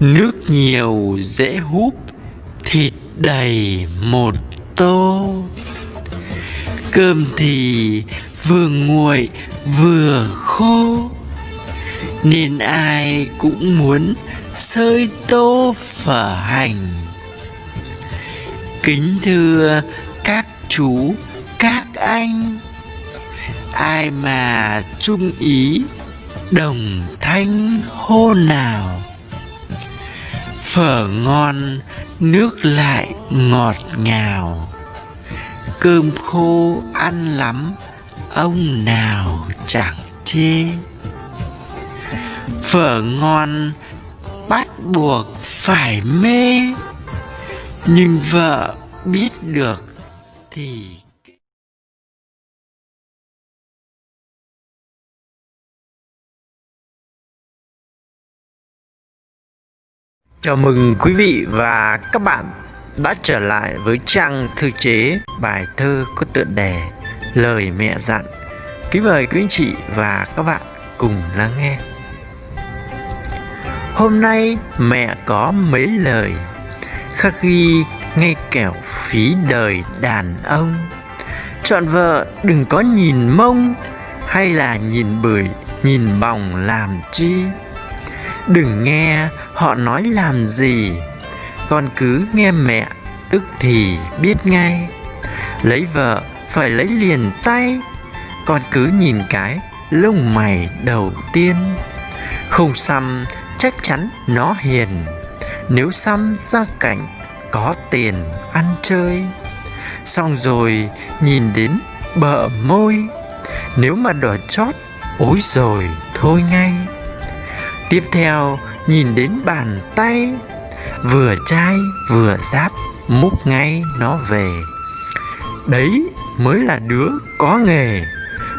Nước nhiều dễ húp, thịt đầy một tô. Cơm thì vừa nguội, vừa khô. Nên ai cũng muốn sơi tô phở hành. Kính thưa các chú, các anh. Ai mà trung ý, đồng thanh hô nào. Phở ngon, nước lại ngọt ngào. Cơm khô ăn lắm, ông nào chẳng chê. Phở ngon bắt buộc phải mê nhưng vợ biết được thì Chào mừng quý vị và các bạn đã trở lại với trang thư chế bài thơ có tựa đề Lời mẹ dặn. Kính mời quý anh chị và các bạn cùng lắng nghe. Hôm nay mẹ có mấy lời khắc ghi ngay kẻo phí đời đàn ông. Chọn vợ đừng có nhìn mông hay là nhìn bưởi, nhìn bòng làm chi. Đừng nghe họ nói làm gì Con cứ nghe mẹ tức thì biết ngay Lấy vợ phải lấy liền tay Con cứ nhìn cái lông mày đầu tiên Không xăm chắc chắn nó hiền. Nếu xăm ra cảnh, có tiền ăn chơi. Xong rồi, nhìn đến bờ môi. Nếu mà đỏ chót, ối rồi thôi ngay. Tiếp theo, nhìn đến bàn tay. Vừa chai, vừa giáp, múc ngay nó về. Đấy mới là đứa có nghề.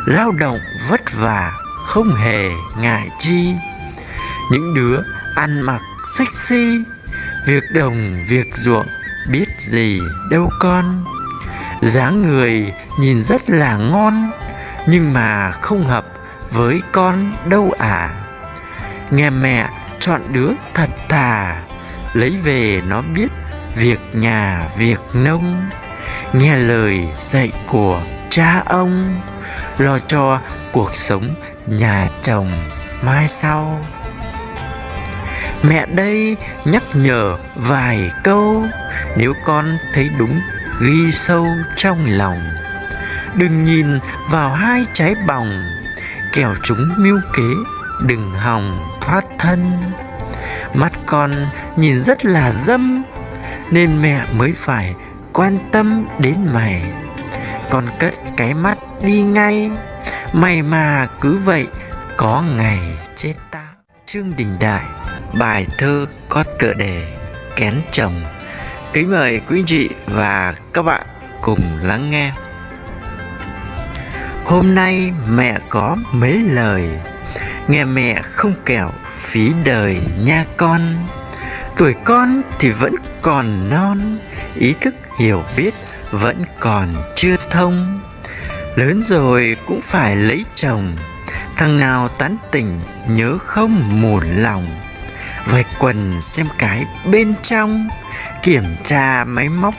Lao động vất vả, không hề ngại chi. Những đứa ăn mặc sexy, Việc đồng, việc ruộng, biết gì đâu con. Dáng người nhìn rất là ngon, Nhưng mà không hợp với con đâu à. Nghe mẹ chọn đứa thật thà, Lấy về nó biết việc nhà, việc nông. Nghe lời dạy của cha ông, Lo cho cuộc sống nhà chồng mai sau. Mẹ đây nhắc nhở vài câu, Nếu con thấy đúng, ghi sâu trong lòng. Đừng nhìn vào hai trái bòng, Kẻo chúng mưu kế, đừng hòng thoát thân. Mắt con nhìn rất là dâm, nên mẹ mới phải quan tâm đến mày. Con cất cái mắt đi ngay mày mà cứ vậy có ngày chết ta. Trương đình đại bài thơ có tựa đề kén chồng. Kính mời quý chị và các bạn cùng lắng nghe. Hôm nay mẹ có mấy lời. Nghe mẹ không kẻo phí đời nha con. Tuổi con thì vẫn còn non, ý thức hiểu biết vẫn còn chưa thông. Lớn rồi cũng phải lấy chồng, thằng nào tán tỉnh nhớ không mùn lòng vạch quần xem cái bên trong, kiểm tra máy móc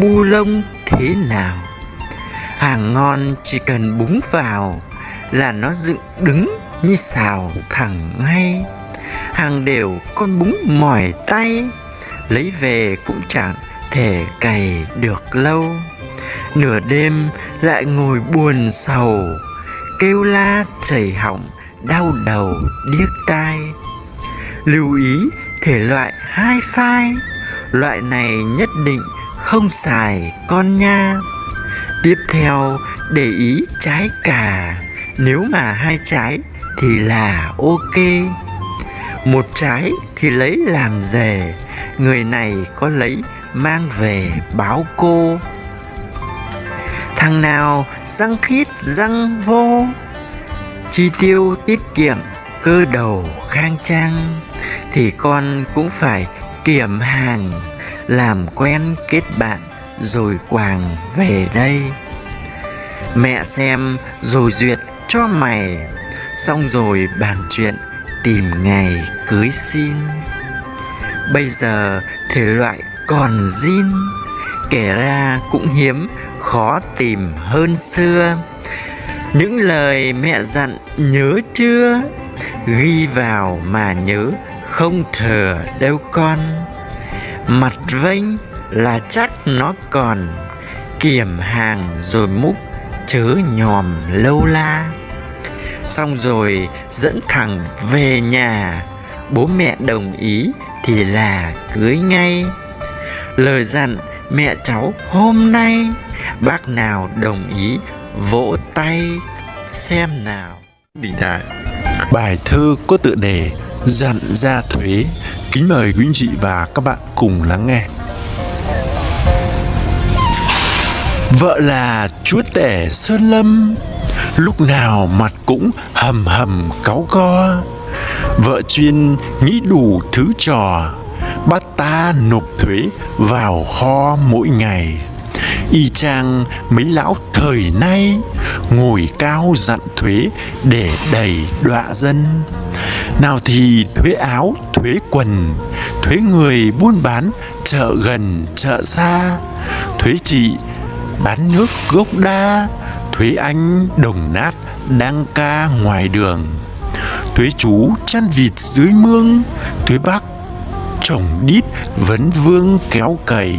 bu lông thế nào. Hàng ngon chỉ cần búng vào là nó dựng đứng như xào thẳng ngay. Hàng đều con búng mỏi tay, lấy về cũng chẳng thể cày được lâu. Nửa đêm lại ngồi buồn sầu, kêu la chảy họng, đau đầu điếc tai lưu ý thể loại hai phai. Loại này nhất định không xài con nha. Tiếp theo, để ý trái cà. Nếu mà hai trái thì là ok. Một trái thì lấy làm rể Người này có lấy mang về báo cô. Thằng nào răng khít răng vô? Chi tiêu tiết kiệm cơ đầu khang trang. Thì con cũng phải kiểm hàng, Làm quen kết bạn rồi quàng về đây. Mẹ xem rồi duyệt cho mày, Xong rồi bàn chuyện tìm ngày cưới xin. Bây giờ thể loại còn zin Kể ra cũng hiếm, khó tìm hơn xưa. Những lời mẹ dặn nhớ chưa? Ghi vào mà nhớ không thừa đâu con. Mặt vênh là chắc nó còn, Kiểm hàng rồi múc chớ nhòm lâu la. Xong rồi dẫn thẳng về nhà, Bố mẹ đồng ý thì là cưới ngay. Lời dặn mẹ cháu hôm nay, Bác nào đồng ý vỗ tay xem nào. Đình Đại, Bài thơ có tựa đề Dặn ra thuế, Kính mời quý anh chị và các bạn cùng lắng nghe. Vợ là chúa tể Sơn Lâm, Lúc nào mặt cũng hầm hầm cáu co. Vợ chuyên nghĩ đủ thứ trò, Bắt ta nộp thuế vào kho mỗi ngày. Y chang mấy lão thời nay Ngồi cao dặn thuế để đầy đọa dân. Nào thì thuế áo, thuế quần Thuế người buôn bán chợ gần, chợ xa Thuế chị bán nước gốc đa Thuế anh đồng nát đang ca ngoài đường Thuế chú chăn vịt dưới mương Thuế bác trồng đít vấn vương kéo cày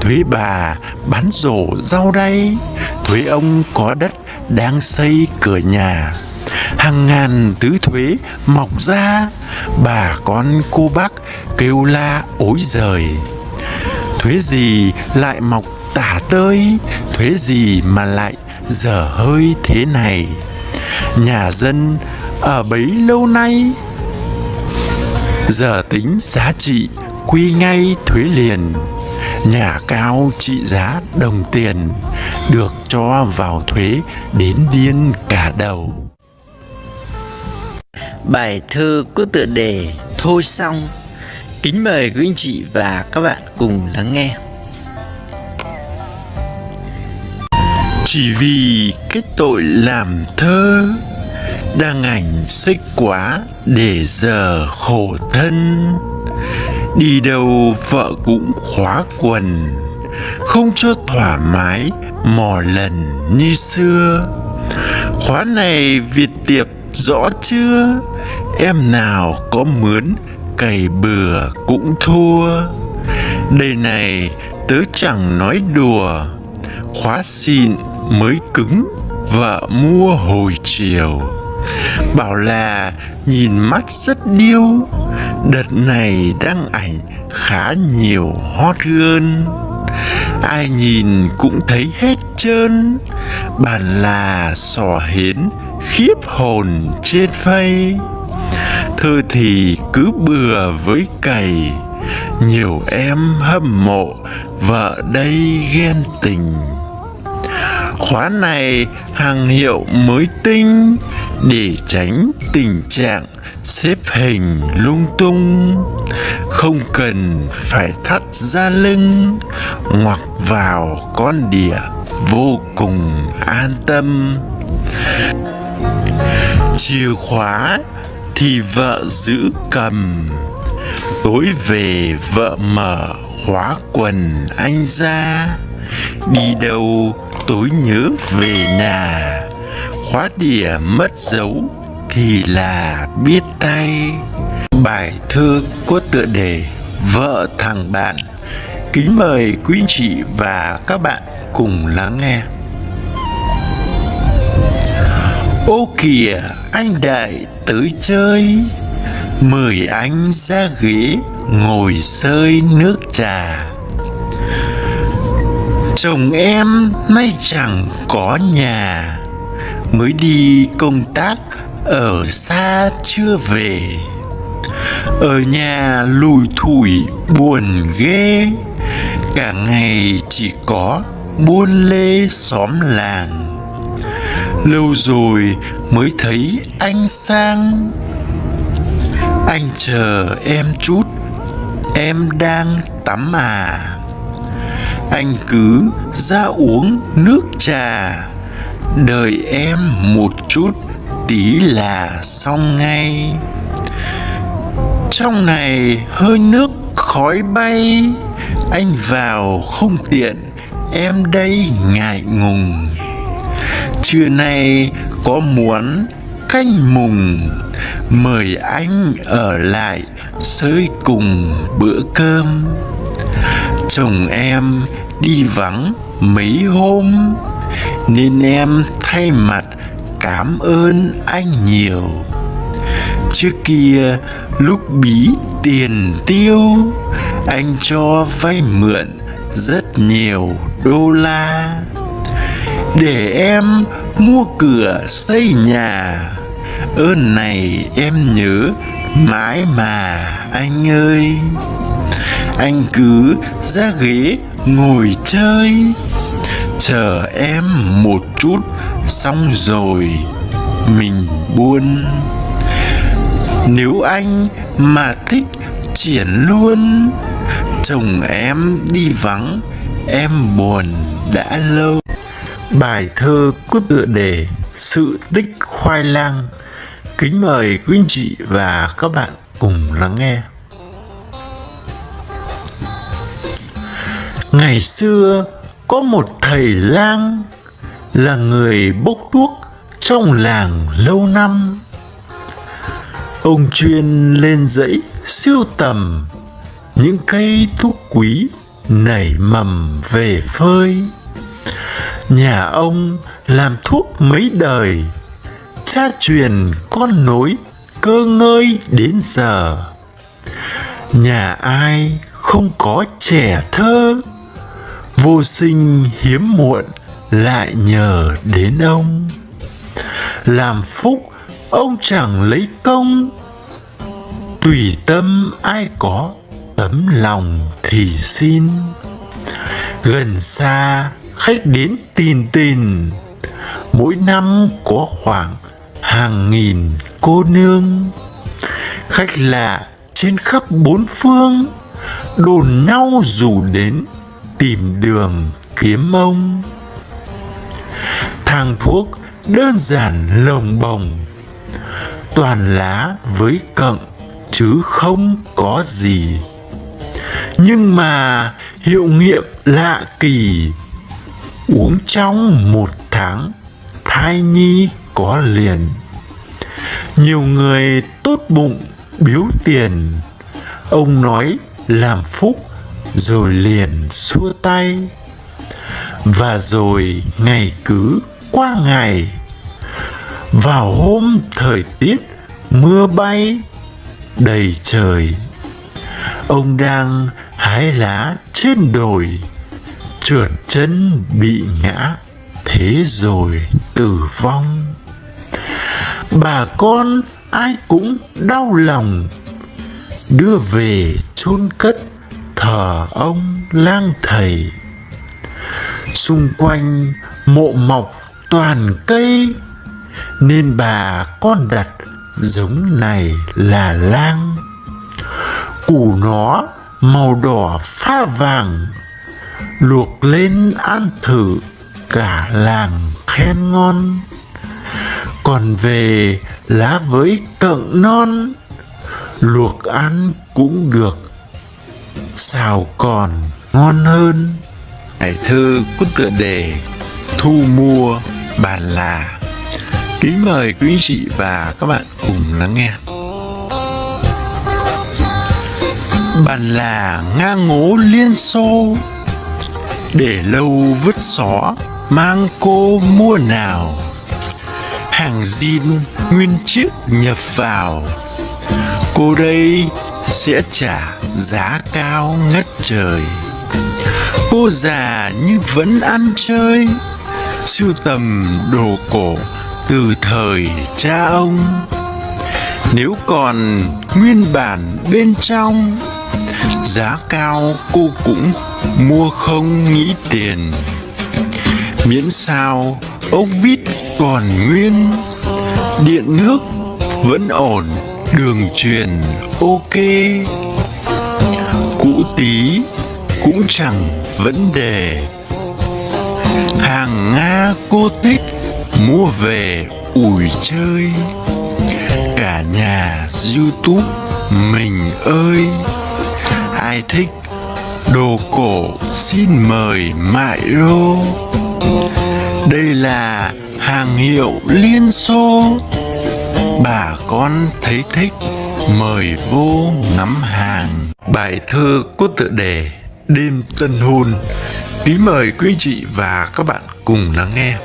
thuế bà bán rổ rau đay thuế ông có đất đang xây cửa nhà. Hàng ngàn thứ thuế mọc ra. Bà con cô bác kêu la ối giời. Thuế gì lại mọc tả tơi? Thuế gì mà lại dở hơi thế này? Nhà dân ở bấy lâu nay giờ tính giá trị quy ngay thuế liền nhà cao trị giá đồng tiền được cho vào thuế đến điên cả đầu. Bài thơ có tựa đề Thôi xong. Kính mời quý anh chị và các bạn cùng lắng nghe. Chỉ vì cái tội làm thơ Đang ảnh xích quá để giờ khổ thân Đi đâu vợ cũng khóa quần, Không cho thoải mái, mò lần như xưa. Khóa này Việt tiệp rõ chưa, Em nào có mướn, cày bừa cũng thua. Đây này tớ chẳng nói đùa, Khóa xịn mới cứng, Vợ mua hồi chiều. Bảo là nhìn mắt rất điêu Đợt này đăng ảnh khá nhiều hot girl Ai nhìn cũng thấy hết trơn. Bạn là sò hiến khiếp hồn trên phây Thơ thì cứ bừa với cày. Nhiều em hâm mộ Vợ đây ghen tình. Khóa này hàng hiệu mới tinh Để tránh tình trạng xếp hình lung tung, không cần phải thắt ra lưng, ngoặc vào con đĩa vô cùng an tâm. Chìa khóa thì vợ giữ cầm, tối về vợ mở khóa quần anh ra. Đi đâu tối nhớ về nhà, khóa đĩa mất dấu thì là biết tay. Bài thơ có tựa đề vợ thằng bạn. Kính mời quý chị và các bạn cùng lắng nghe. Ô kìa, anh đại tới chơi. Mời anh ra ghế, ngồi sơi nước trà. Chồng em nay chẳng có nhà. Mới đi công tác ở xa chưa về, ở nhà lùi thủi buồn ghê. Cả ngày chỉ có buôn lê xóm làng. Lâu rồi mới thấy anh sang. Anh chờ em chút, em đang tắm à. Anh cứ ra uống nước trà, đợi em một chút tí là xong ngay. Trong này hơi nước khói bay. Anh vào không tiện, em đây ngại ngùng. Trưa nay có muốn canh mùng, mời anh ở lại sới cùng bữa cơm. Chồng em đi vắng mấy hôm, nên em thay mặt cảm ơn anh nhiều. Trước kia, lúc bí tiền tiêu, anh cho vay mượn rất nhiều đô la. Để em mua cửa xây nhà, ơn này em nhớ mãi mà, anh ơi. Anh cứ ra ghế ngồi chơi, chờ em một chút xong rồi, mình buôn. Nếu anh mà thích triển luôn, chồng em đi vắng, em buồn đã lâu. Bài thơ có tựa đề sự tích khoai lang. Kính mời quý anh chị và các bạn cùng lắng nghe. Ngày xưa có một thầy lang là người bốc thuốc trong làng lâu năm. Ông chuyên lên dãy siêu tầm những cây thuốc quý nảy mầm về phơi. Nhà ông làm thuốc mấy đời, cha truyền con nối cơ ngơi đến giờ. Nhà ai không có trẻ thơ, vô sinh hiếm muộn lại nhờ đến ông. Làm phúc, ông chẳng lấy công. Tùy tâm ai có tấm lòng thì xin. Gần xa, khách đến tin tình mỗi năm có khoảng hàng nghìn cô nương. Khách lạ trên khắp bốn phương. Đồn nhau dù đến tìm đường kiếm ông thang thuốc đơn giản lồng bồng, toàn lá với cận chứ không có gì. Nhưng mà hiệu nghiệm lạ kỳ, uống trong một tháng, thai nhi có liền. Nhiều người tốt bụng, biếu tiền, ông nói làm phúc rồi liền xua tay. Và rồi ngày cứ qua ngày. Vào hôm thời tiết mưa bay, đầy trời, ông đang hái lá trên đồi, trượt chân bị ngã, thế rồi tử vong. Bà con ai cũng đau lòng, đưa về chôn cất thờ ông lang thầy. Xung quanh mộ mọc toàn cây, nên bà con đặt giống này là lang. Củ nó màu đỏ pha vàng, luộc lên ăn thử cả làng khen ngon. Còn về lá với cận non, luộc ăn cũng được, xào còn ngon hơn. Bài thơ có tựa đề thu mua bàn là kính mời quý anh chị và các bạn cùng lắng nghe. Bàn là ngang ngố liên xô, để lâu vứt xó, mang cô mua nào. Hàng zin nguyên chiếc nhập vào, cô đây sẽ trả giá cao ngất trời. Cô già nhưng vẫn ăn chơi sưu tầm đồ cổ từ thời cha ông. Nếu còn nguyên bản bên trong, giá cao cô cũng mua không nghĩ tiền. Miễn sao ốc vít còn nguyên, điện nước vẫn ổn, đường truyền ok. Cũ tí cũng chẳng vấn đề hàng nga cô thích mua về ủi chơi. Cả nhà youtube mình ơi. Ai thích đồ cổ xin mời mại rô. Đây là hàng hiệu liên xô. Bà con thấy thích, mời vô ngắm hàng. Bài thơ có tựa đề đêm tân hôn tí mời quý chị và các bạn cùng lắng nghe.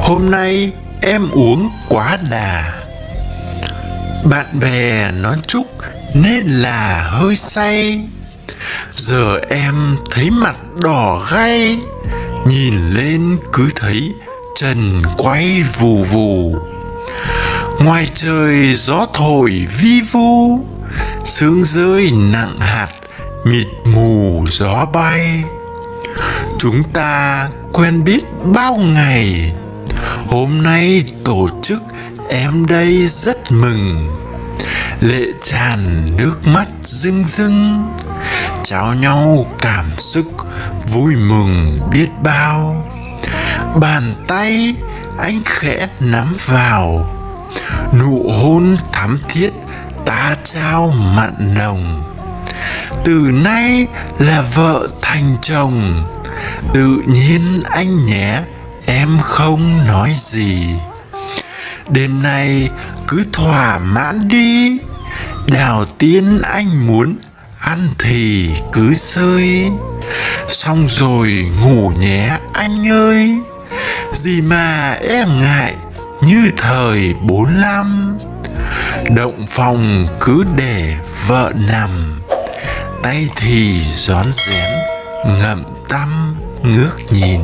Hôm nay em uống quá đà. Bạn bè nói chúc nên là hơi say. Giờ em thấy mặt đỏ gay nhìn lên cứ thấy trần quay vù vù. Ngoài trời gió thổi vi vu, sương rơi nặng hạt mịt mù gió bay. Chúng ta quen biết bao ngày, hôm nay tổ chức em đây rất mừng. Lệ tràn nước mắt rưng rưng, trao nhau cảm xúc vui mừng biết bao. Bàn tay anh khẽ nắm vào, nụ hôn thắm thiết ta trao mặn nồng từ nay là vợ thành chồng. Tự nhiên anh nhé, em không nói gì. Đêm nay cứ thỏa mãn đi. Đào tiên anh muốn ăn thì cứ sơi xong rồi ngủ nhé anh ơi. Gì mà em ngại như thời bốn năm. Động phòng cứ để vợ nằm tay thì rón rén, ngậm tâm, ngước nhìn.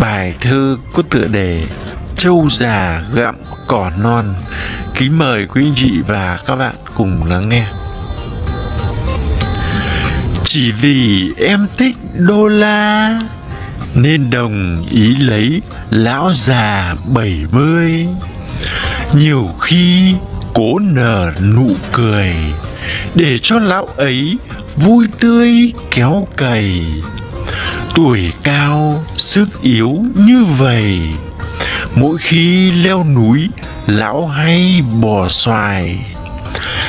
Bài thơ có tựa đề Châu già gặm cỏ non. Kính mời quý anh chị và các bạn cùng lắng nghe. Chỉ vì em thích đô la, Nên đồng ý lấy lão già bảy mươi. Nhiều khi cố nở nụ cười để cho lão ấy vui tươi kéo cày. Tuổi cao, sức yếu như vậy. Mỗi khi leo núi, lão hay bò xoài.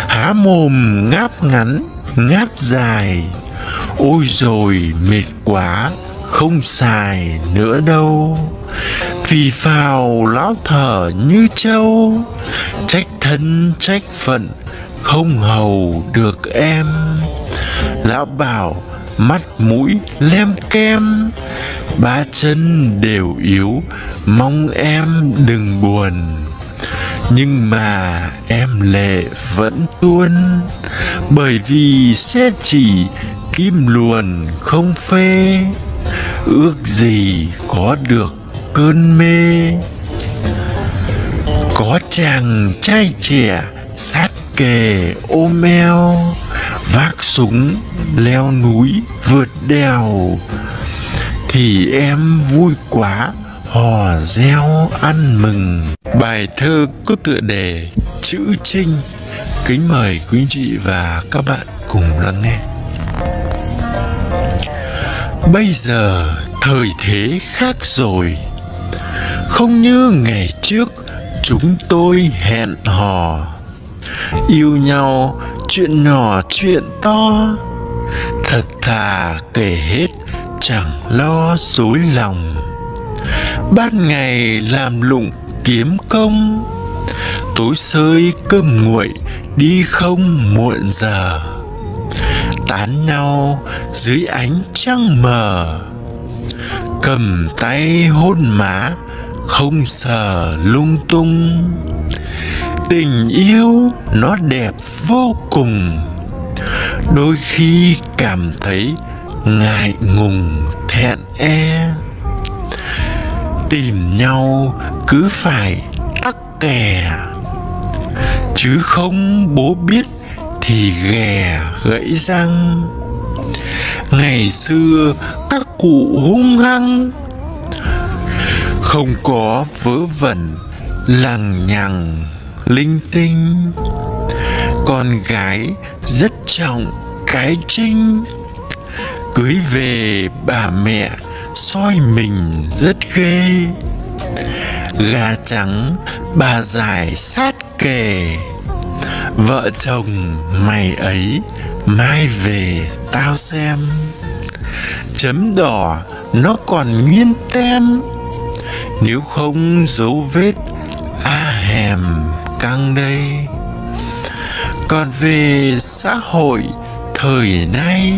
Há mồm ngáp ngắn, ngáp dài. Ôi rồi mệt quá, không xài nữa đâu. Vì phào lão thở như trâu, trách thân, trách phận không hầu được em. Lão bảo, mắt mũi lem kem, ba chân đều yếu, mong em đừng buồn. Nhưng mà em lệ vẫn tuôn, bởi vì sẽ chỉ kim luồn không phê. Ước gì có được cơn mê. Có chàng trai trẻ sát kề ôm eo vác súng, leo núi, vượt đèo. Thì em vui quá, hò reo ăn mừng. Bài thơ có tựa đề chữ trinh. Kính mời quý chị và các bạn cùng lắng nghe. Bây giờ thời thế khác rồi. Không như ngày trước, chúng tôi hẹn hò yêu nhau, chuyện nhỏ, chuyện to. Thật thà kể hết, chẳng lo dối lòng. Ban ngày làm lụng kiếm công. Tối sơi cơm nguội, đi không muộn giờ. Tán nhau dưới ánh trăng mờ. Cầm tay hôn má, không sờ lung tung tình yêu nó đẹp vô cùng. Đôi khi cảm thấy ngại ngùng, thẹn e. Tìm nhau cứ phải tắc kè, chứ không bố biết thì ghè gãy răng. Ngày xưa các cụ hung hăng, không có vớ vẩn, lằng nhằng linh tinh. Con gái rất trọng cái trinh. Cưới về bà mẹ soi mình rất ghê. Gà trắng bà giải sát kề. Vợ chồng mày ấy mai về tao xem. Chấm đỏ nó còn nguyên tem. Nếu không dấu vết a hèm căng đây. Còn về xã hội thời nay,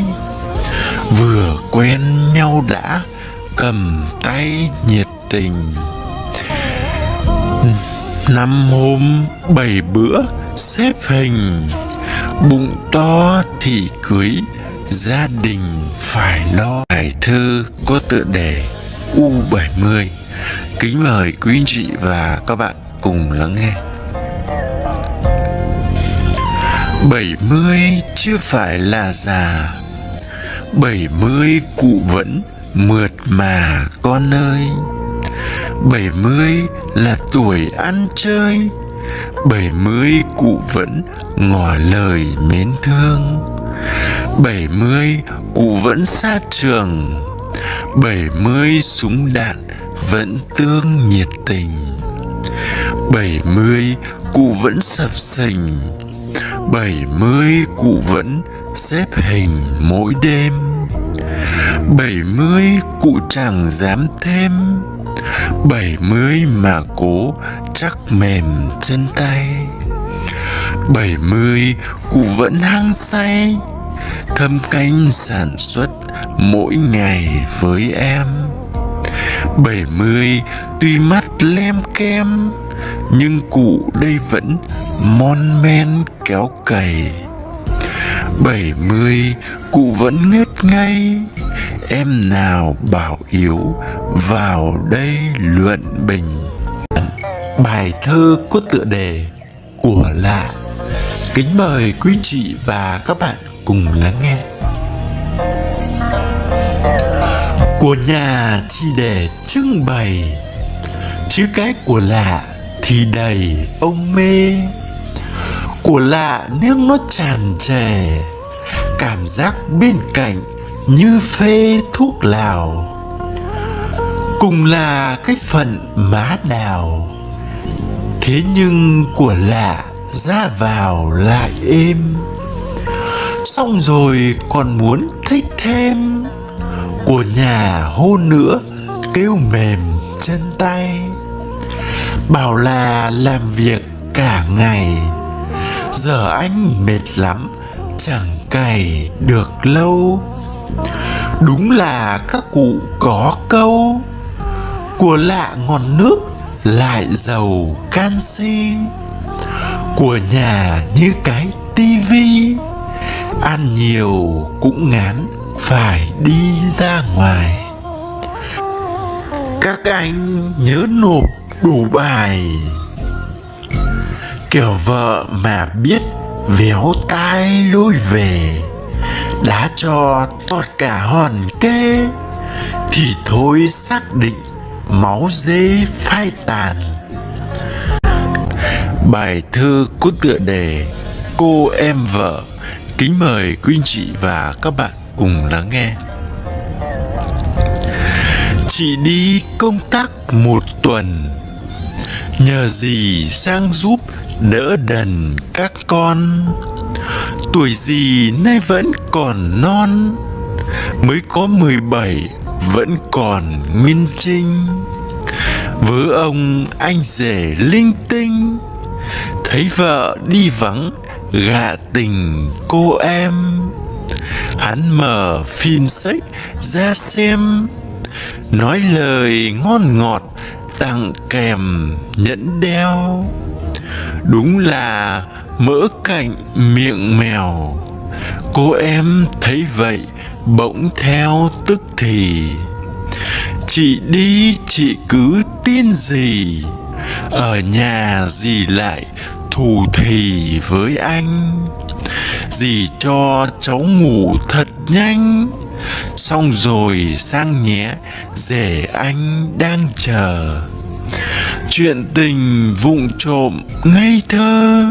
vừa quen nhau đã cầm tay nhiệt tình. Năm hôm bảy bữa xếp hình, bụng to thì cưới, gia đình phải lo bài thơ có tựa đề U70 kính mời quý anh chị và các bạn cùng lắng nghe. 70 chưa phải là già. 70 cụ vẫn mượt mà, con ơi. 70 là tuổi ăn chơi. 70 cụ vẫn ngỏ lời mến thương. 70 cụ vẫn xa trường. 70 súng đạn vẫn tương nhiệt tình. 70 cụ vẫn sập sình. 70 cụ vẫn xếp hình mỗi đêm. 70 cụ chẳng dám thêm. 70 mà cố chắc mềm chân tay. 70 cụ vẫn hăng say, thâm canh sản xuất mỗi ngày với em. 70 tuy mắt lem kem nhưng cụ đây vẫn mon men kéo cày. 70 cụ vẫn ngất ngay. Em nào bảo yếu, vào đây luận bình. Bài thơ có tựa đề của lạ. Kính mời quý chị và các bạn cùng lắng nghe. Của nhà chỉ để trưng bày chứ cái của lạ thì đầy ông mê. Của lạ nước nó tràn trề, cảm giác bên cạnh như phê thuốc lào. Cùng là cái phận má đào, thế nhưng của lạ ra vào lại êm. Xong rồi còn muốn thích thêm, của nhà hôn nữa kêu mềm chân tay bảo là làm việc cả ngày. Giờ anh mệt lắm, chẳng cày được lâu. Đúng là các cụ có câu, của lạ ngọn nước lại giàu canxi của nhà như cái tivi ăn nhiều cũng ngán phải đi ra ngoài. Các anh nhớ nộp đủ bài. Kiểu vợ mà biết véo tai lôi về, đã cho tọt cả hòn kê, thì thôi xác định máu dê phai tàn. Bài thơ có tựa đề cô em vợ, kính mời quý anh chị và các bạn cùng lắng nghe. Chị đi công tác một tuần nhờ gì sang giúp đỡ đần các con? Tuổi gì nay vẫn còn non, mới có mười bảy vẫn còn nguyên trinh. Vớ ông anh rể linh tinh, thấy vợ đi vắng gạ tình cô em. Hắn mở phim sách ra xem, nói lời ngon ngọt tặng kèm nhẫn đeo. Đúng là mỡ cạnh miệng mèo. Cô em thấy vậy, bỗng theo tức thì. Chị đi, chị cứ tin gì? Ở nhà dì lại thù thì với anh? Dì cho cháu ngủ thật nhanh? Xong rồi sang nhé, rể anh đang chờ. Chuyện tình vụng trộm ngây thơ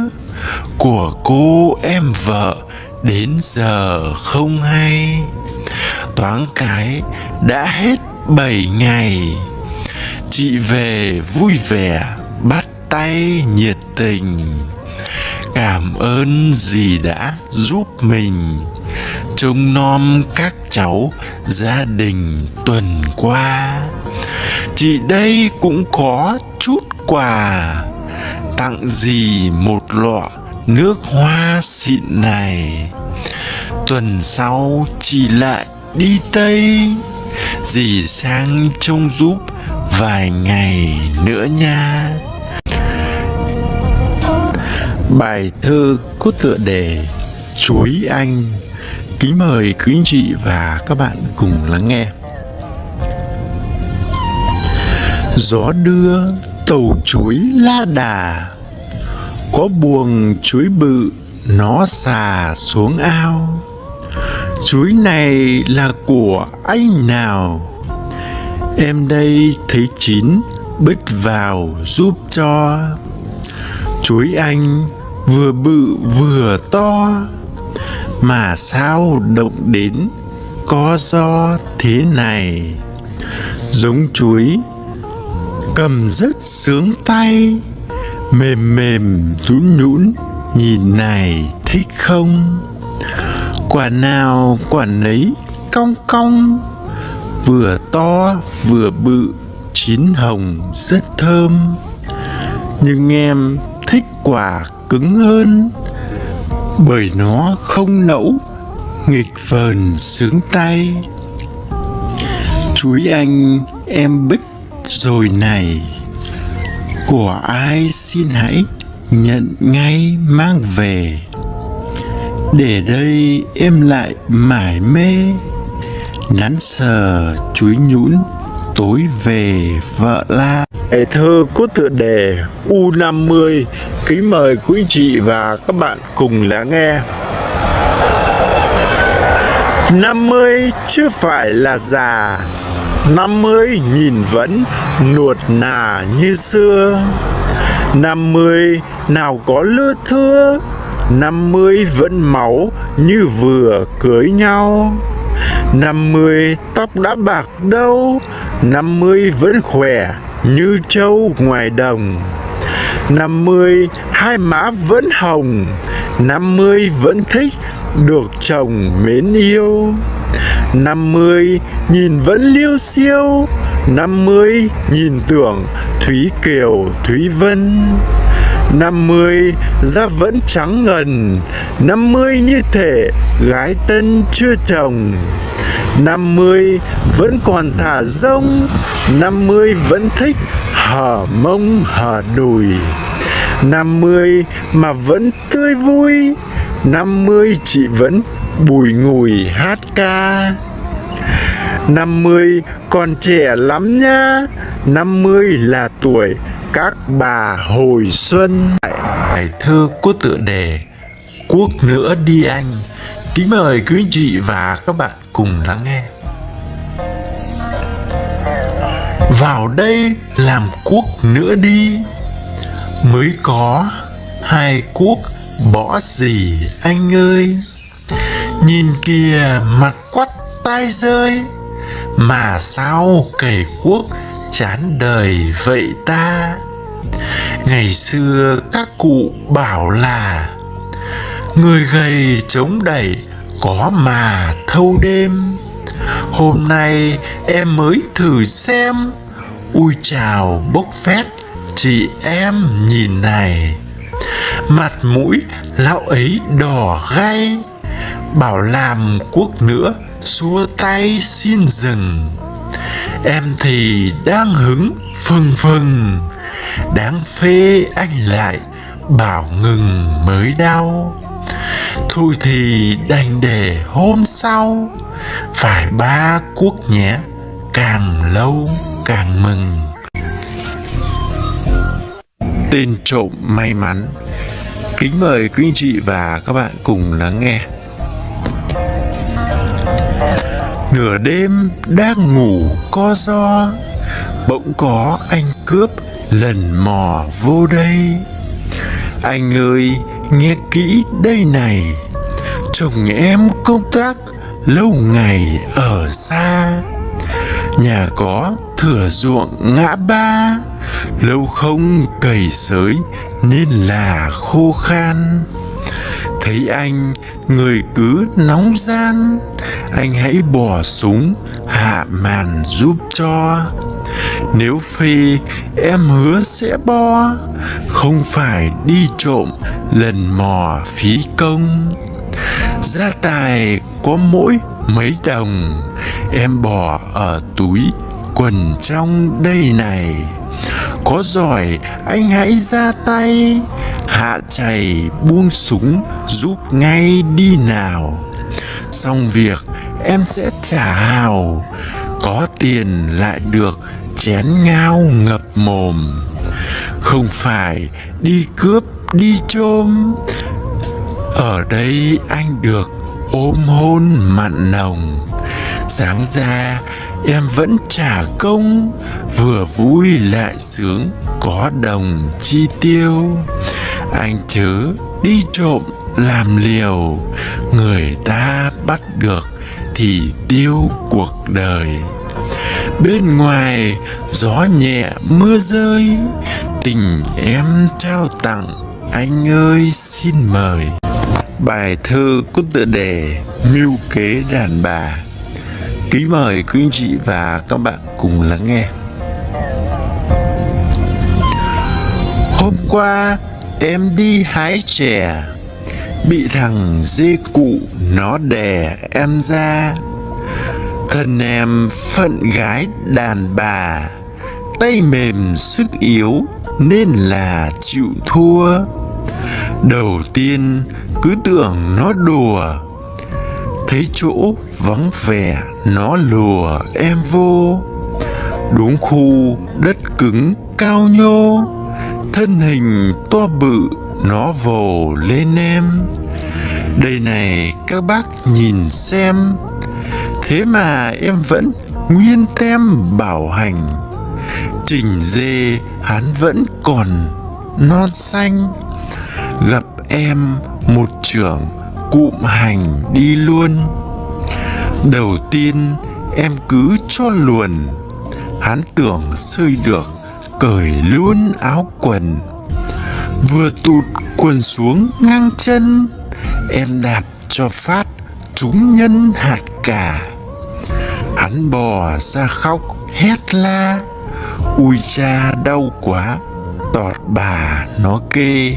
của cô em vợ đến giờ không hay. Toán cái đã hết bảy ngày. Chị về vui vẻ, bắt tay nhiệt tình. Cảm ơn dì đã giúp mình trông nom các cháu gia đình tuần qua. Chị đây cũng có chút quà, tặng gì một lọ nước hoa xịn này. Tuần sau chị lại đi tây, dì sang trông giúp vài ngày nữa nha. Bài thơ có tựa đề chuối anh kính mời quý anh chị và các bạn cùng lắng nghe. Gió đưa tàu chuối la đà, có buồng chuối bự nó xà xuống ao. Chuối này là của anh nào? Em đây thấy chín bứt vào giúp cho. Chuối anh vừa bự vừa to mà sao động đến có do thế này? Giống chuối cầm rất sướng tay, mềm mềm nhũn nhũn nhìn này thích không? Quả nào quả nấy cong cong, vừa to vừa bự, chín hồng rất thơm. Nhưng em thích quả cứng hơn bởi nó không nẫu, nghịch vờn sướng tay. Chuối anh, em bích rồi này. Của ai xin hãy nhận ngay mang về. Để đây em lại mải mê, nắn sờ chuối nhũn tối về vợ la. Bài thơ có tựa đề U50 Kính mời quý chị và các bạn cùng lắng nghe. 50 chưa phải là già 50 nhìn vẫn nuột nà như xưa. 50 nào có lưa thưa 50 vẫn máu như vừa cưới nhau. 50 tóc đã bạc đâu 50 vẫn khỏe như trâu ngoài đồng năm mươi, hai má vẫn hồng. Năm mươi vẫn thích được chồng mến yêu. Năm mươi, nhìn vẫn liêu siêu năm mươi, nhìn tưởng Thúy Kiều, Thúy Vân. Năm mươi, da vẫn trắng ngần. Năm mươi như thể gái tân chưa chồng năm mươi vẫn còn thả rông, năm mươi vẫn thích hở mông hở đùi năm mươi mà vẫn tươi vui, năm mươi chị vẫn bùi ngùi hát ca. năm mươi còn trẻ lắm nha, năm mươi là tuổi các bà hồi xuân. Bài thơ có tựa đề Quốc nữa đi anh. Kính mời quý anh chị và các bạn cùng lắng nghe. Vào đây làm quốc nữa đi. Mới có hai quốc bỏ gì anh ơi. Nhìn kìa, mặt quắt tai rơi. Mà sao cày quốc chán đời vậy ta? Ngày xưa các cụ bảo là, Người gầy chống đẩy có mà thâu đêm. Hôm nay em mới thử xem. Ui chào, bốc phét, chị em nhìn này. Mặt mũi lão ấy đỏ gay Bảo làm cuốc nữa, xua tay xin dừng. Em thì đang hứng phừng phừng, Đáng phê anh lại, bảo ngừng mới đau. Thôi thì đành để hôm sau. Phải ba cuốc nhé, Càng lâu càng mừng. Tên trộm may mắn. Kính mời quý anh chị và các bạn cùng lắng nghe. Nửa đêm đang ngủ co do Bỗng có anh cướp lần mò vô đây. Anh ơi nghe kỹ đây này, Chồng em công tác lâu ngày ở xa. Nhà có thửa ruộng ngã ba, Lâu không cày sới nên là khô khan. Thấy anh, người cứ nóng gian, Anh hãy bỏ súng, hạ màn giúp cho. Nếu phi, em hứa sẽ bo. Không phải đi trộm, lần mò phí công. Gia tài có mỗi mấy đồng, Em bỏ ở túi quần trong đây này. Có giỏi, anh hãy ra tay. Hạ chày buông súng giúp ngay đi nào. Xong việc, em sẽ trả hào. Có tiền lại được chén ngao ngập mồm. Không phải đi cướp, đi chôm. Ở đây anh được ôm hôn mặn nồng. Sáng ra, em vẫn trả công, Vừa vui lại sướng có đồng chi tiêu. Anh chớ đi trộm làm liều, Người ta bắt được thì tiêu cuộc đời. Bên ngoài, gió nhẹ, mưa rơi. Tình em trao tặng, anh ơi, xin mời. Bài thơ có tựa đề Mưu kế đàn bà. Kính mời quý anh chị và các bạn cùng lắng nghe. Hôm qua, em đi hái chè. Bị thằng dê cụ nó đè em ra. Thân em phận gái đàn bà. Tay mềm sức yếu nên là chịu thua. Đầu tiên, cứ tưởng nó đùa. Thấy chỗ vắng vẻ, nó lùa em vô. Đúng khu, đất cứng cao nhô. Thân hình to bự, nó vồ lên em. Đây này các bác nhìn xem. Thế mà em vẫn nguyên tem bảo hành. Trình dê hắn vẫn còn non xanh. Gặp em một trưởng cụm hành đi luôn. Đầu tiên em cứ cho luồn. Hắn tưởng sơi được, Cởi luôn áo quần. Vừa tụt quần xuống ngang chân, Em đạp cho phát trúng nhân hạt cả Hắn bò ra khóc, hét la. Ui cha, đau quá, Tọt bà nó kê.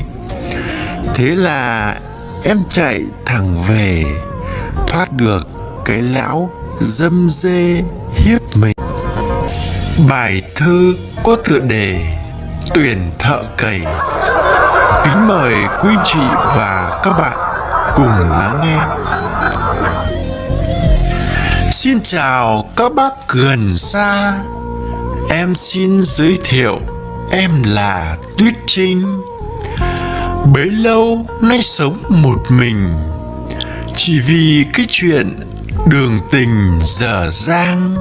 Thế là em chạy thẳng về, Thoát được cái lão dâm dê hiếp mình. Bài thơ có tựa đề Tuyển thợ cày. Kính mời quý chị và các bạn cùng lắng nghe. Xin chào các bác gần xa. Em xin giới thiệu, Em là Tuyết Trinh. Bấy lâu nay sống một mình, Chỉ vì cái chuyện đường tình dở dang.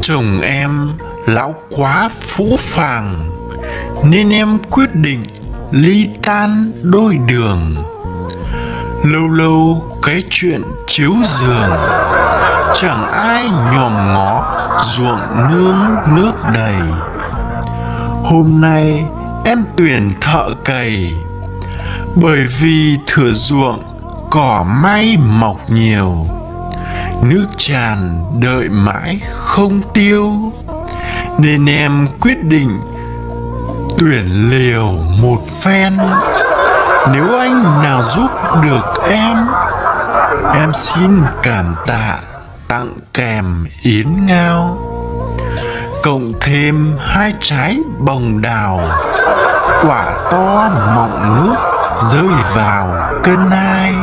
Chồng em lão quá phũ phàng, Nên em quyết định ly tan đôi đường. Lâu lâu cái chuyện chiếu giường. Chẳng ai nhòm ngó ruộng nương nước đầy. Hôm nay em tuyển thợ cày, Bởi vì thửa ruộng cỏ may mọc nhiều. Nước tràn đợi mãi không tiêu, Nên em quyết định tuyển liều một phen. Nếu anh nào giúp được em Em xin cảm tạ tặng kèm yến ngao, cộng thêm hai trái bồng đào, quả to mọng nước rơi vào cân ai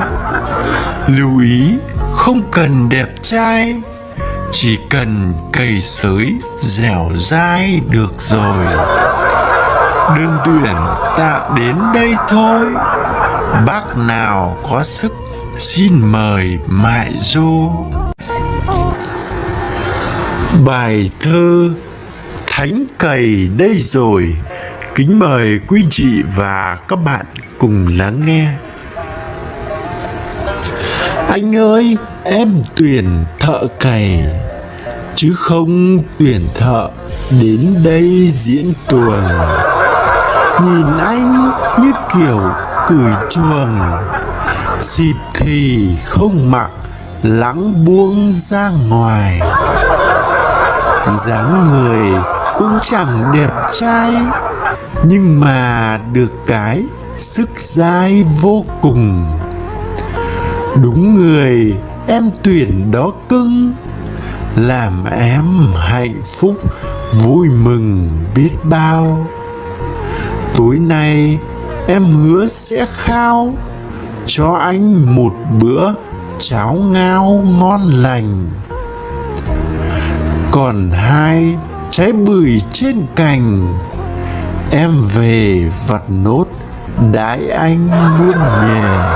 lưu ý, không cần đẹp trai, chỉ cần cây sới dẻo dai được rồi. Đơn tuyển tạm đến đây thôi, bác nào có sức xin mời mại dô bài thơ thánh cầy đây rồi. Kính mời quý chị và các bạn cùng lắng nghe. Anh ơi, em tuyển thợ cày, chứ không tuyển thợ đến đây diễn tuồng. Nhìn anh như kiểu cười chuồng, xịt thì không mặc, lắng buông ra ngoài dáng người cũng chẳng đẹp trai, nhưng mà được cái sức dai vô cùng. Đúng người, em tuyển đó cưng, làm em hạnh phúc, vui mừng biết bao. Tối nay em hứa sẽ khao, cho anh một bữa cháo ngao ngon lành còn hai trái bưởi trên cành. Em về vặt nốt đãi anh muôn nhà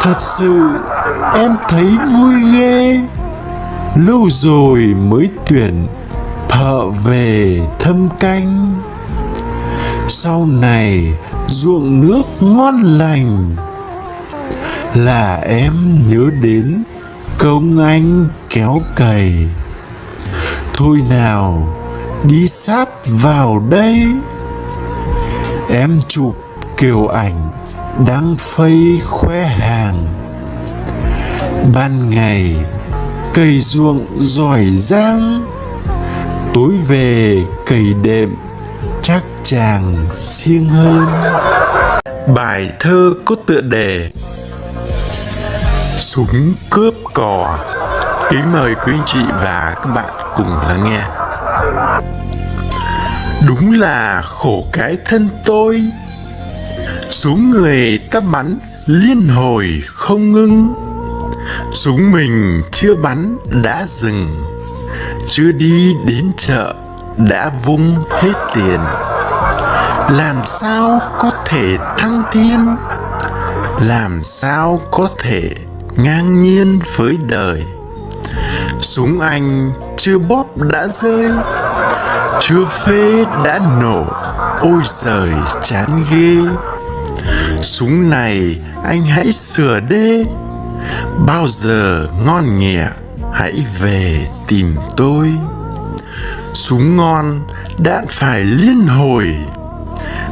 thật sự em thấy vui ghê. Lâu rồi mới tuyển thợ về thâm canh. Sau này ruộng nước ngon lành là em nhớ đến công anh kéo cày. Thôi nào, đi sát vào đây. Em chụp kiểu ảnh đang phây khoe hàng. Ban ngày cày ruộng giỏi giang. Tối về, cày đệm chắc chàng siêng hơn. Bài thơ có tựa đề súng cướp cò. Kính mời quý anh chị và các bạn cùng lắng nghe. Đúng là khổ cái thân tôi. Xuống người ta bắn liên hồi không ngưng. Súng mình chưa bắn đã dừng. Chưa đi đến chợ đã vung hết tiền. Làm sao có thể thăng thiên làm sao có thể ngang nhiên với đời. Súng anh chưa bóp đã rơi, chưa phê đã nổ, ôi giời, chán ghê. Súng này anh hãy sửa đê, bao giờ ngon nghẻ hãy về tìm tôi. Súng ngon đạn phải liên hồi,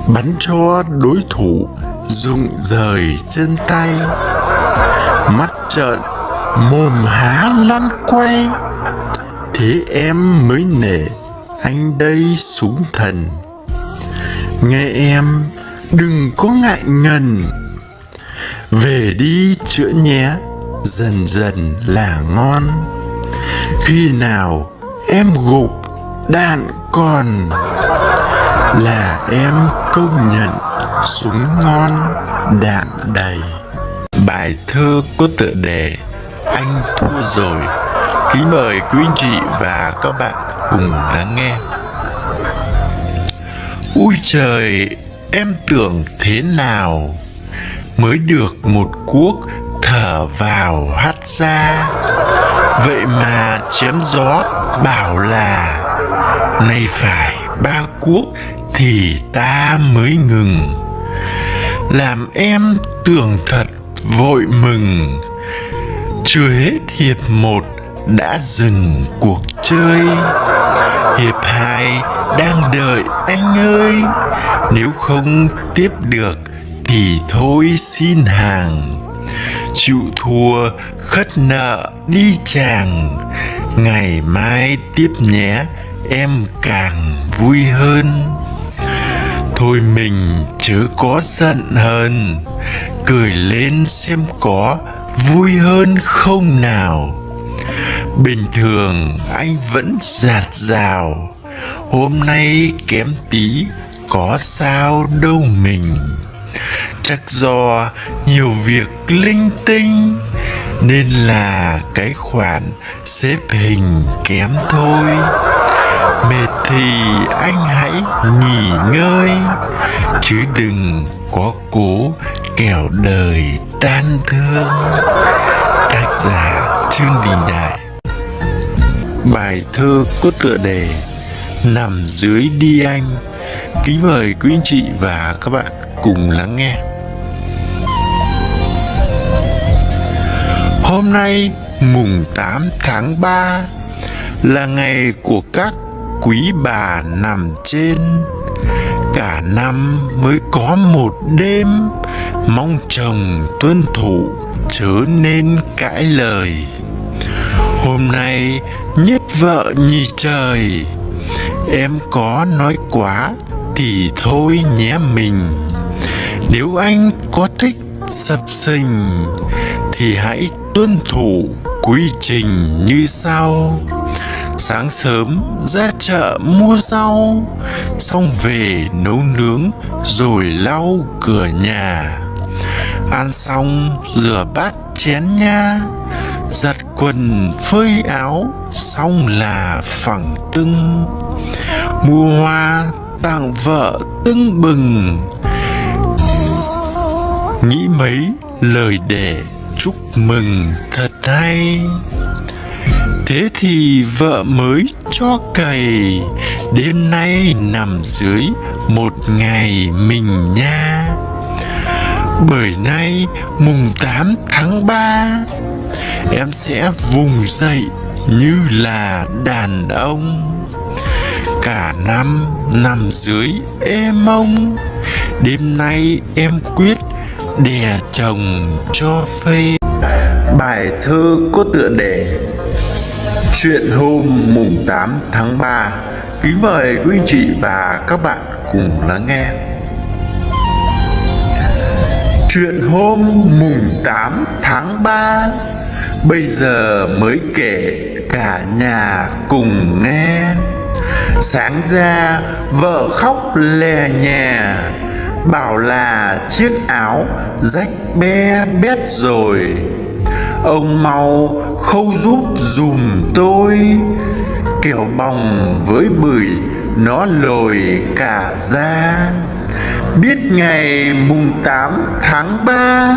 bắn cho đối thủ rụng rời chân tay mắt trợn, mồm há lăn quay. Thế em mới nể, anh đây súng thần. Nghe em, đừng có ngại ngần. Về đi chữa nhé, dần dần là ngon. Khi nào em gục đạn còn là em công nhận súng ngon đạn đầy bài thơ có tựa đề anh thua rồi. Kính mời quý anh chị và các bạn cùng lắng nghe. Ui trời, em tưởng thế nào? Mới được một cuốc thở vào hắt ra. Vậy mà chém gió bảo là nay phải ba cuốc thì ta mới ngừng. Làm em tưởng thật vội mừng. Chưa hết hiệp một đã dừng cuộc chơi. Hiệp hai đang đợi anh ơi. Nếu không tiếp được thì thôi xin hàng. Chịu thua, khất nợ, đi chàng. Ngày mai tiếp nhé, em càng vui hơn thôi mình chớ có giận hờn. Cười lên xem có vui hơn không nào. Bình thường anh vẫn giạt rào. Hôm nay kém tí có sao đâu mình. Chắc do nhiều việc linh tinh, Nên là cái khoản xếp hình kém thôi. Mệt thì anh hãy nghỉ ngơi, Chứ đừng có cố kẻo đời tan thương. Tác giả Trương Đình Đại. Bài thơ có tựa đề Nằm dưới đi anh. Kính mời quý anh chị và các bạn cùng lắng nghe. Hôm nay mùng 8 tháng 3 Là ngày của các quý bà nằm trên. Cả năm mới có một đêm, Mong chồng tuân thủ chớ nên cãi lời. Hôm nay nhất vợ nhì trời, Em có nói quá thì thôi nhé mình. Nếu anh có thích sập sình Thì hãy tuân thủ quy trình như sau. Sáng sớm, ra chợ mua rau, Xong về nấu nướng rồi lau cửa nhà. Ăn xong, rửa bát chén nha. Giặt quần, phơi áo, Xong là phẳng tưng. Mua hoa tặng vợ tưng bừng. Nghĩ mấy lời để chúc mừng thật hay. Thế thì vợ mới cho cày. Đêm nay nằm dưới một ngày mình nha. Bởi nay mùng 8 tháng 3 Em sẽ vùng dậy như là đàn ông. Cả năm nằm dưới êm ông. Đêm nay em quyết đè chồng cho phê. Bài thơ có tựa đề Chuyện hôm mùng 8 tháng 3 Kính mời quý anh chị và các bạn cùng lắng nghe. Chuyện hôm mùng 8 tháng 3 Bây giờ mới kể cả nhà cùng nghe. Sáng ra, vợ khóc lè nhè, Bảo là chiếc áo rách be bét rồi. Ông mau khâu giúp dùm tôi. Kiểu bòng với bưởi, nó lồi cả ra Biết ngày mùng 8 tháng 3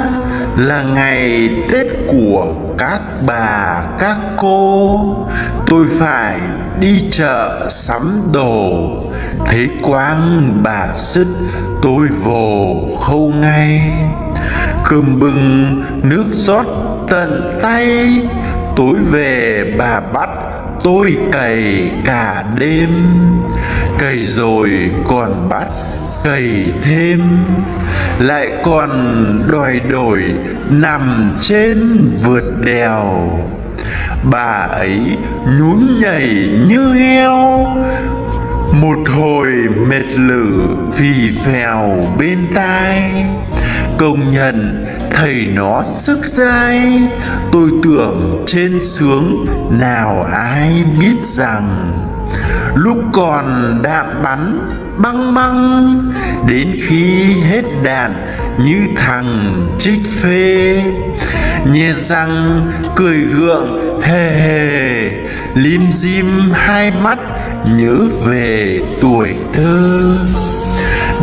Là ngày Tết của các bà, các cô. Tôi phải đi chợ sắm đồ. Thấy quang bà sứt, tôi vồ khâu ngay. Cơm bưng, nước rót tận tay. Tối về bà bắt tôi cày cả đêm. Cày rồi còn bắt cày thêm. Lại còn đòi đổi nằm trên vượt đèo. Bà ấy nhún nhảy như heo. Một hồi mệt lử phì phèo bên tai. Công nhận thầy nó sức dai. Tôi tưởng trên sướng nào ai biết rằng, Lúc còn đạn bắn băng băng, Đến khi hết đạn như thằng trích phê. Nhẹ răng cười gượng, hề hề, Lim dim hai mắt nhớ về tuổi thơ.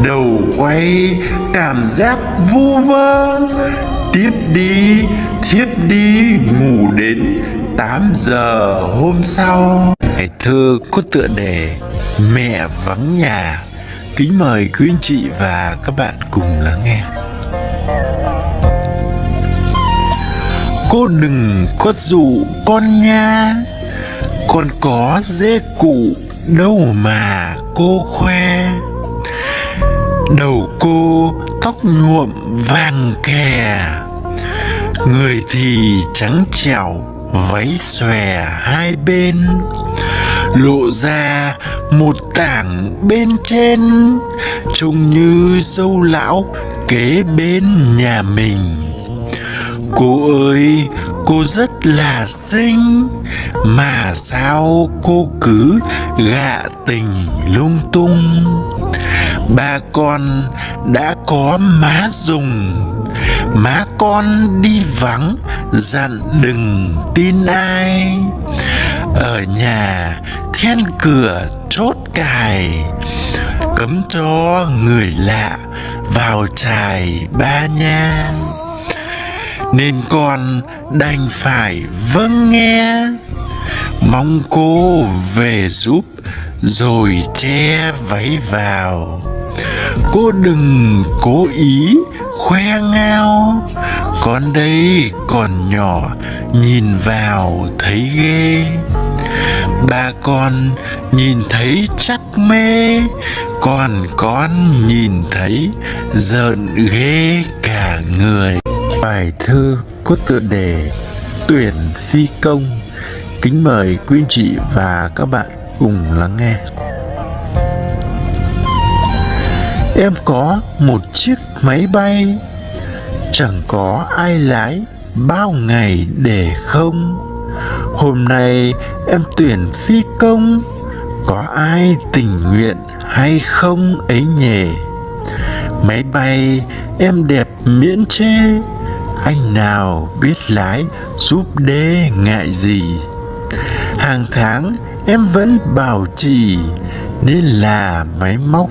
Đầu quay, cảm giác vu vơ. Tiếp đi, thiếp đi, ngủ đến 8 giờ hôm sau. Bài thơ có tựa đề Mẹ vắng nhà. Kính mời quý anh chị và các bạn cùng lắng nghe. Cô đừng có dụ con nha. Con có dê cụ đâu mà cô khoe. Đầu cô tóc nhuộm vàng kè. Người thì trắng trẻo, váy xòe hai bên. Lộ ra một tảng bên trên, trông như dâu lão kế bên nhà mình. Cô ơi, cô rất là xinh, mà sao cô cứ gạ tình lung tung? Ba con đã có má dùng má con đi vắng, dặn đừng tin ai. Ở nhà, then cửa chốt cài. Cấm cho người lạ vào trài ba nha. Nên con đành phải vâng nghe. Mong cô về giúp, rồi che váy vào cô đừng cố ý khoe ngao. Con đây còn nhỏ, nhìn vào thấy ghê. Ba con nhìn thấy chắc mê, còn con nhìn thấy giận ghê cả người. Bài thơ có tựa đề tuyển phi công. Kính mời quý anh chị và các bạn cùng lắng nghe. Em có một chiếc máy bay. Chẳng có ai lái bao ngày để không. Hôm nay em tuyển phi công. Có ai tình nguyện hay không ấy nhỉ? Máy bay em đẹp miễn chê. Anh nào biết lái giúp đê ngại gì? Hàng tháng em vẫn bảo trì, nên là máy móc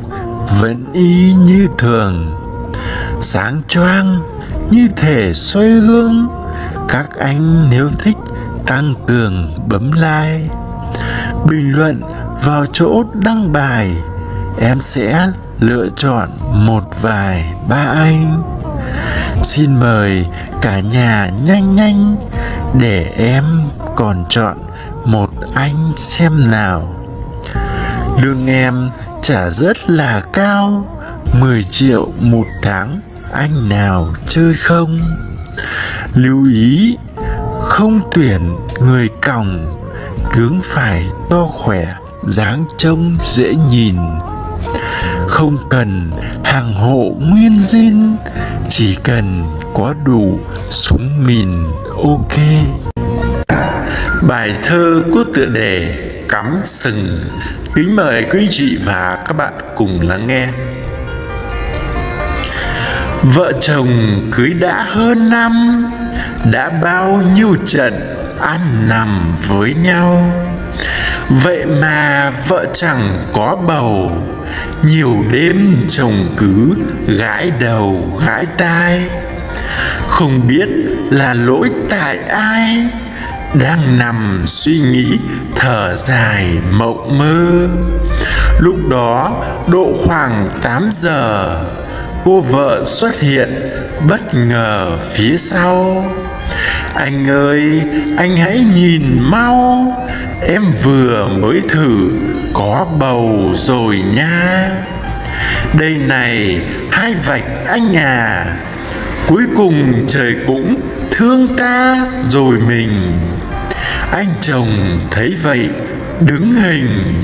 vẫn y như thường, sáng choang như thể xoay gương. Các anh nếu thích tăng cường bấm like. Bình luận vào chỗ đăng bài, em sẽ lựa chọn một vài ba anh. Xin mời cả nhà nhanh nhanh để em còn chọn một anh xem nào. Lương em trả rất là cao 10 triệu một tháng, anh nào chơi không? Lưu ý, không tuyển người còng tướng phải to khỏe, dáng trông dễ nhìn. Không cần hàng hộ nguyên zin chỉ cần có đủ súng mìn, ok. Bài thơ có tựa đề cắm sừng kính mời quý chị và các bạn cùng lắng nghe. Vợ chồng cưới đã hơn năm, đã bao nhiêu trận ăn nằm với nhau. Vậy mà vợ chẳng có bầu, nhiều đêm chồng cứ gãi đầu, gãi tai. Không biết là lỗi tại ai đang nằm suy nghĩ, thở dài, mộng mơ. Lúc đó, độ khoảng 8 giờ, cô vợ xuất hiện, bất ngờ phía sau. Anh ơi, anh hãy nhìn mau, em vừa mới thử, có bầu rồi nha. Đây này, hai vạch anh à. Cuối cùng trời cũng thương ta rồi mình. Anh chồng thấy vậy, đứng hình.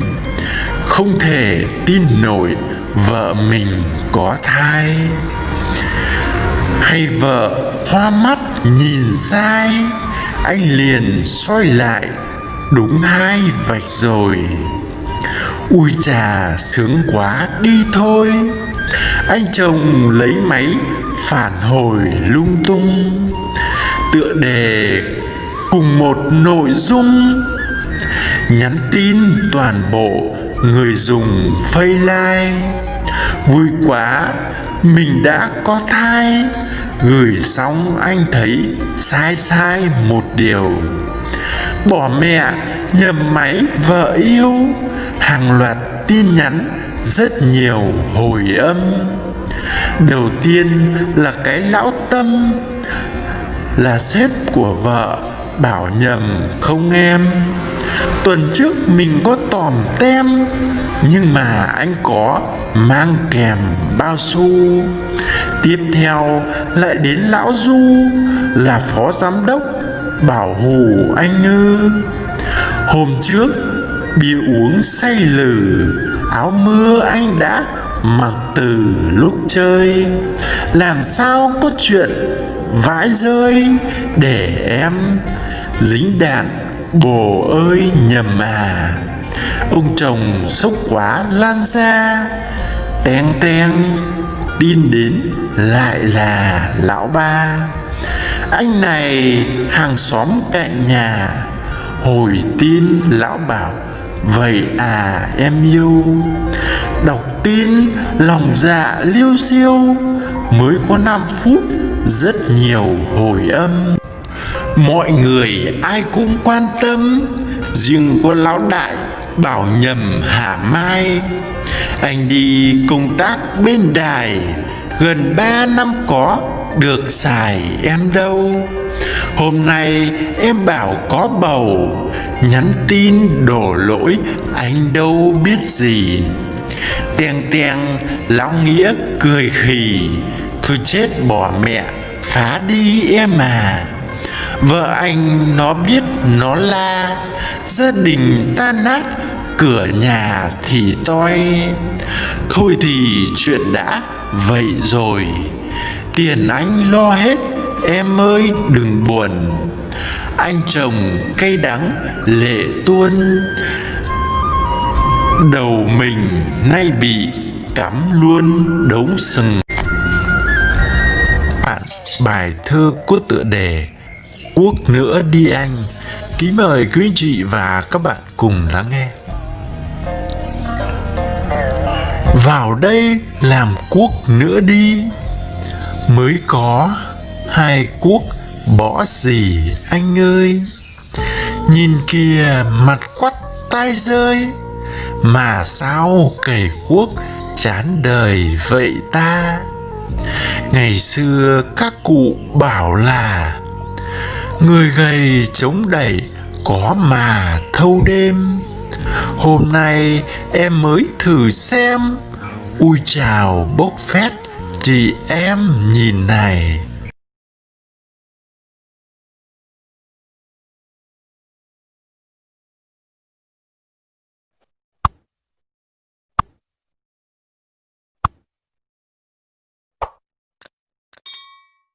Không thể tin nổi vợ mình có thai. Hay vợ hoa mắt nhìn sai, anh liền soi lại, đúng hai vạch rồi. Ui chà, sướng quá, đi thôi. Anh chồng lấy máy phản hồi lung tung tựa đề cùng một nội dung. Nhắn tin toàn bộ người dùng like vui quá, mình đã có thai. Gửi xong anh thấy sai sai một điều. Bỏ mẹ, nhầm máy, vợ yêu. Hàng loạt tin nhắn, rất nhiều hồi âm. Đầu tiên là cái lão tâm là sếp của vợ, bảo nhầm, không em, tuần trước mình có tòm tem, nhưng mà anh có mang kèm bao xu. tiếp theo lại đến lão du, là phó giám đốc, bảo hù anh ư hôm trước bia uống say lử áo mưa anh đã mặc từ lúc chơi, làm sao có chuyện vãi rơi để em dính đạn, bồ ơi, nhầm à. Ông chồng sốc quá, lan ra teng teng, tin đến lại là lão ba. Anh này hàng xóm cạnh nhà, hồi tin lão bảo, vậy à em yêu. Đọc tin, lòng dạ liêu siêu mới có 5 phút rất nhiều hồi âm. Mọi người ai cũng quan tâm, riêng có lão đại bảo nhầm hả mai. Anh đi công tác bên đài, gần 3 năm có, được xài em đâu. Hôm nay em bảo có bầu, nhắn tin đổ lỗi anh đâu biết gì. Teng teng, lão nghĩa cười khì, thôi chết bỏ mẹ, phá đi em à. Vợ anh nó biết nó la, gia đình tan nát, cửa nhà thì toi. Thôi thì chuyện đã vậy rồi, tiền anh lo hết, em ơi đừng buồn. Anh chồng cay đắng, lệ tuôn. Đầu mình nay bị cắm luôn đống sừng bài thơ có tựa đề quốc nữa đi anh. Kính mời quý anh chị và các bạn cùng lắng nghe. Vào đây làm quốc nữa đi. Mới có hai quốc bỏ gì anh ơi. Nhìn kìa, mặt quắt tai rơi. Mà sao cầy quốc chán đời vậy ta? Ngày xưa các cụ bảo là, người gầy chống đẩy, có mà thâu đêm. Hôm nay em mới thử xem, ui chào bốc phét, chị em nhìn này.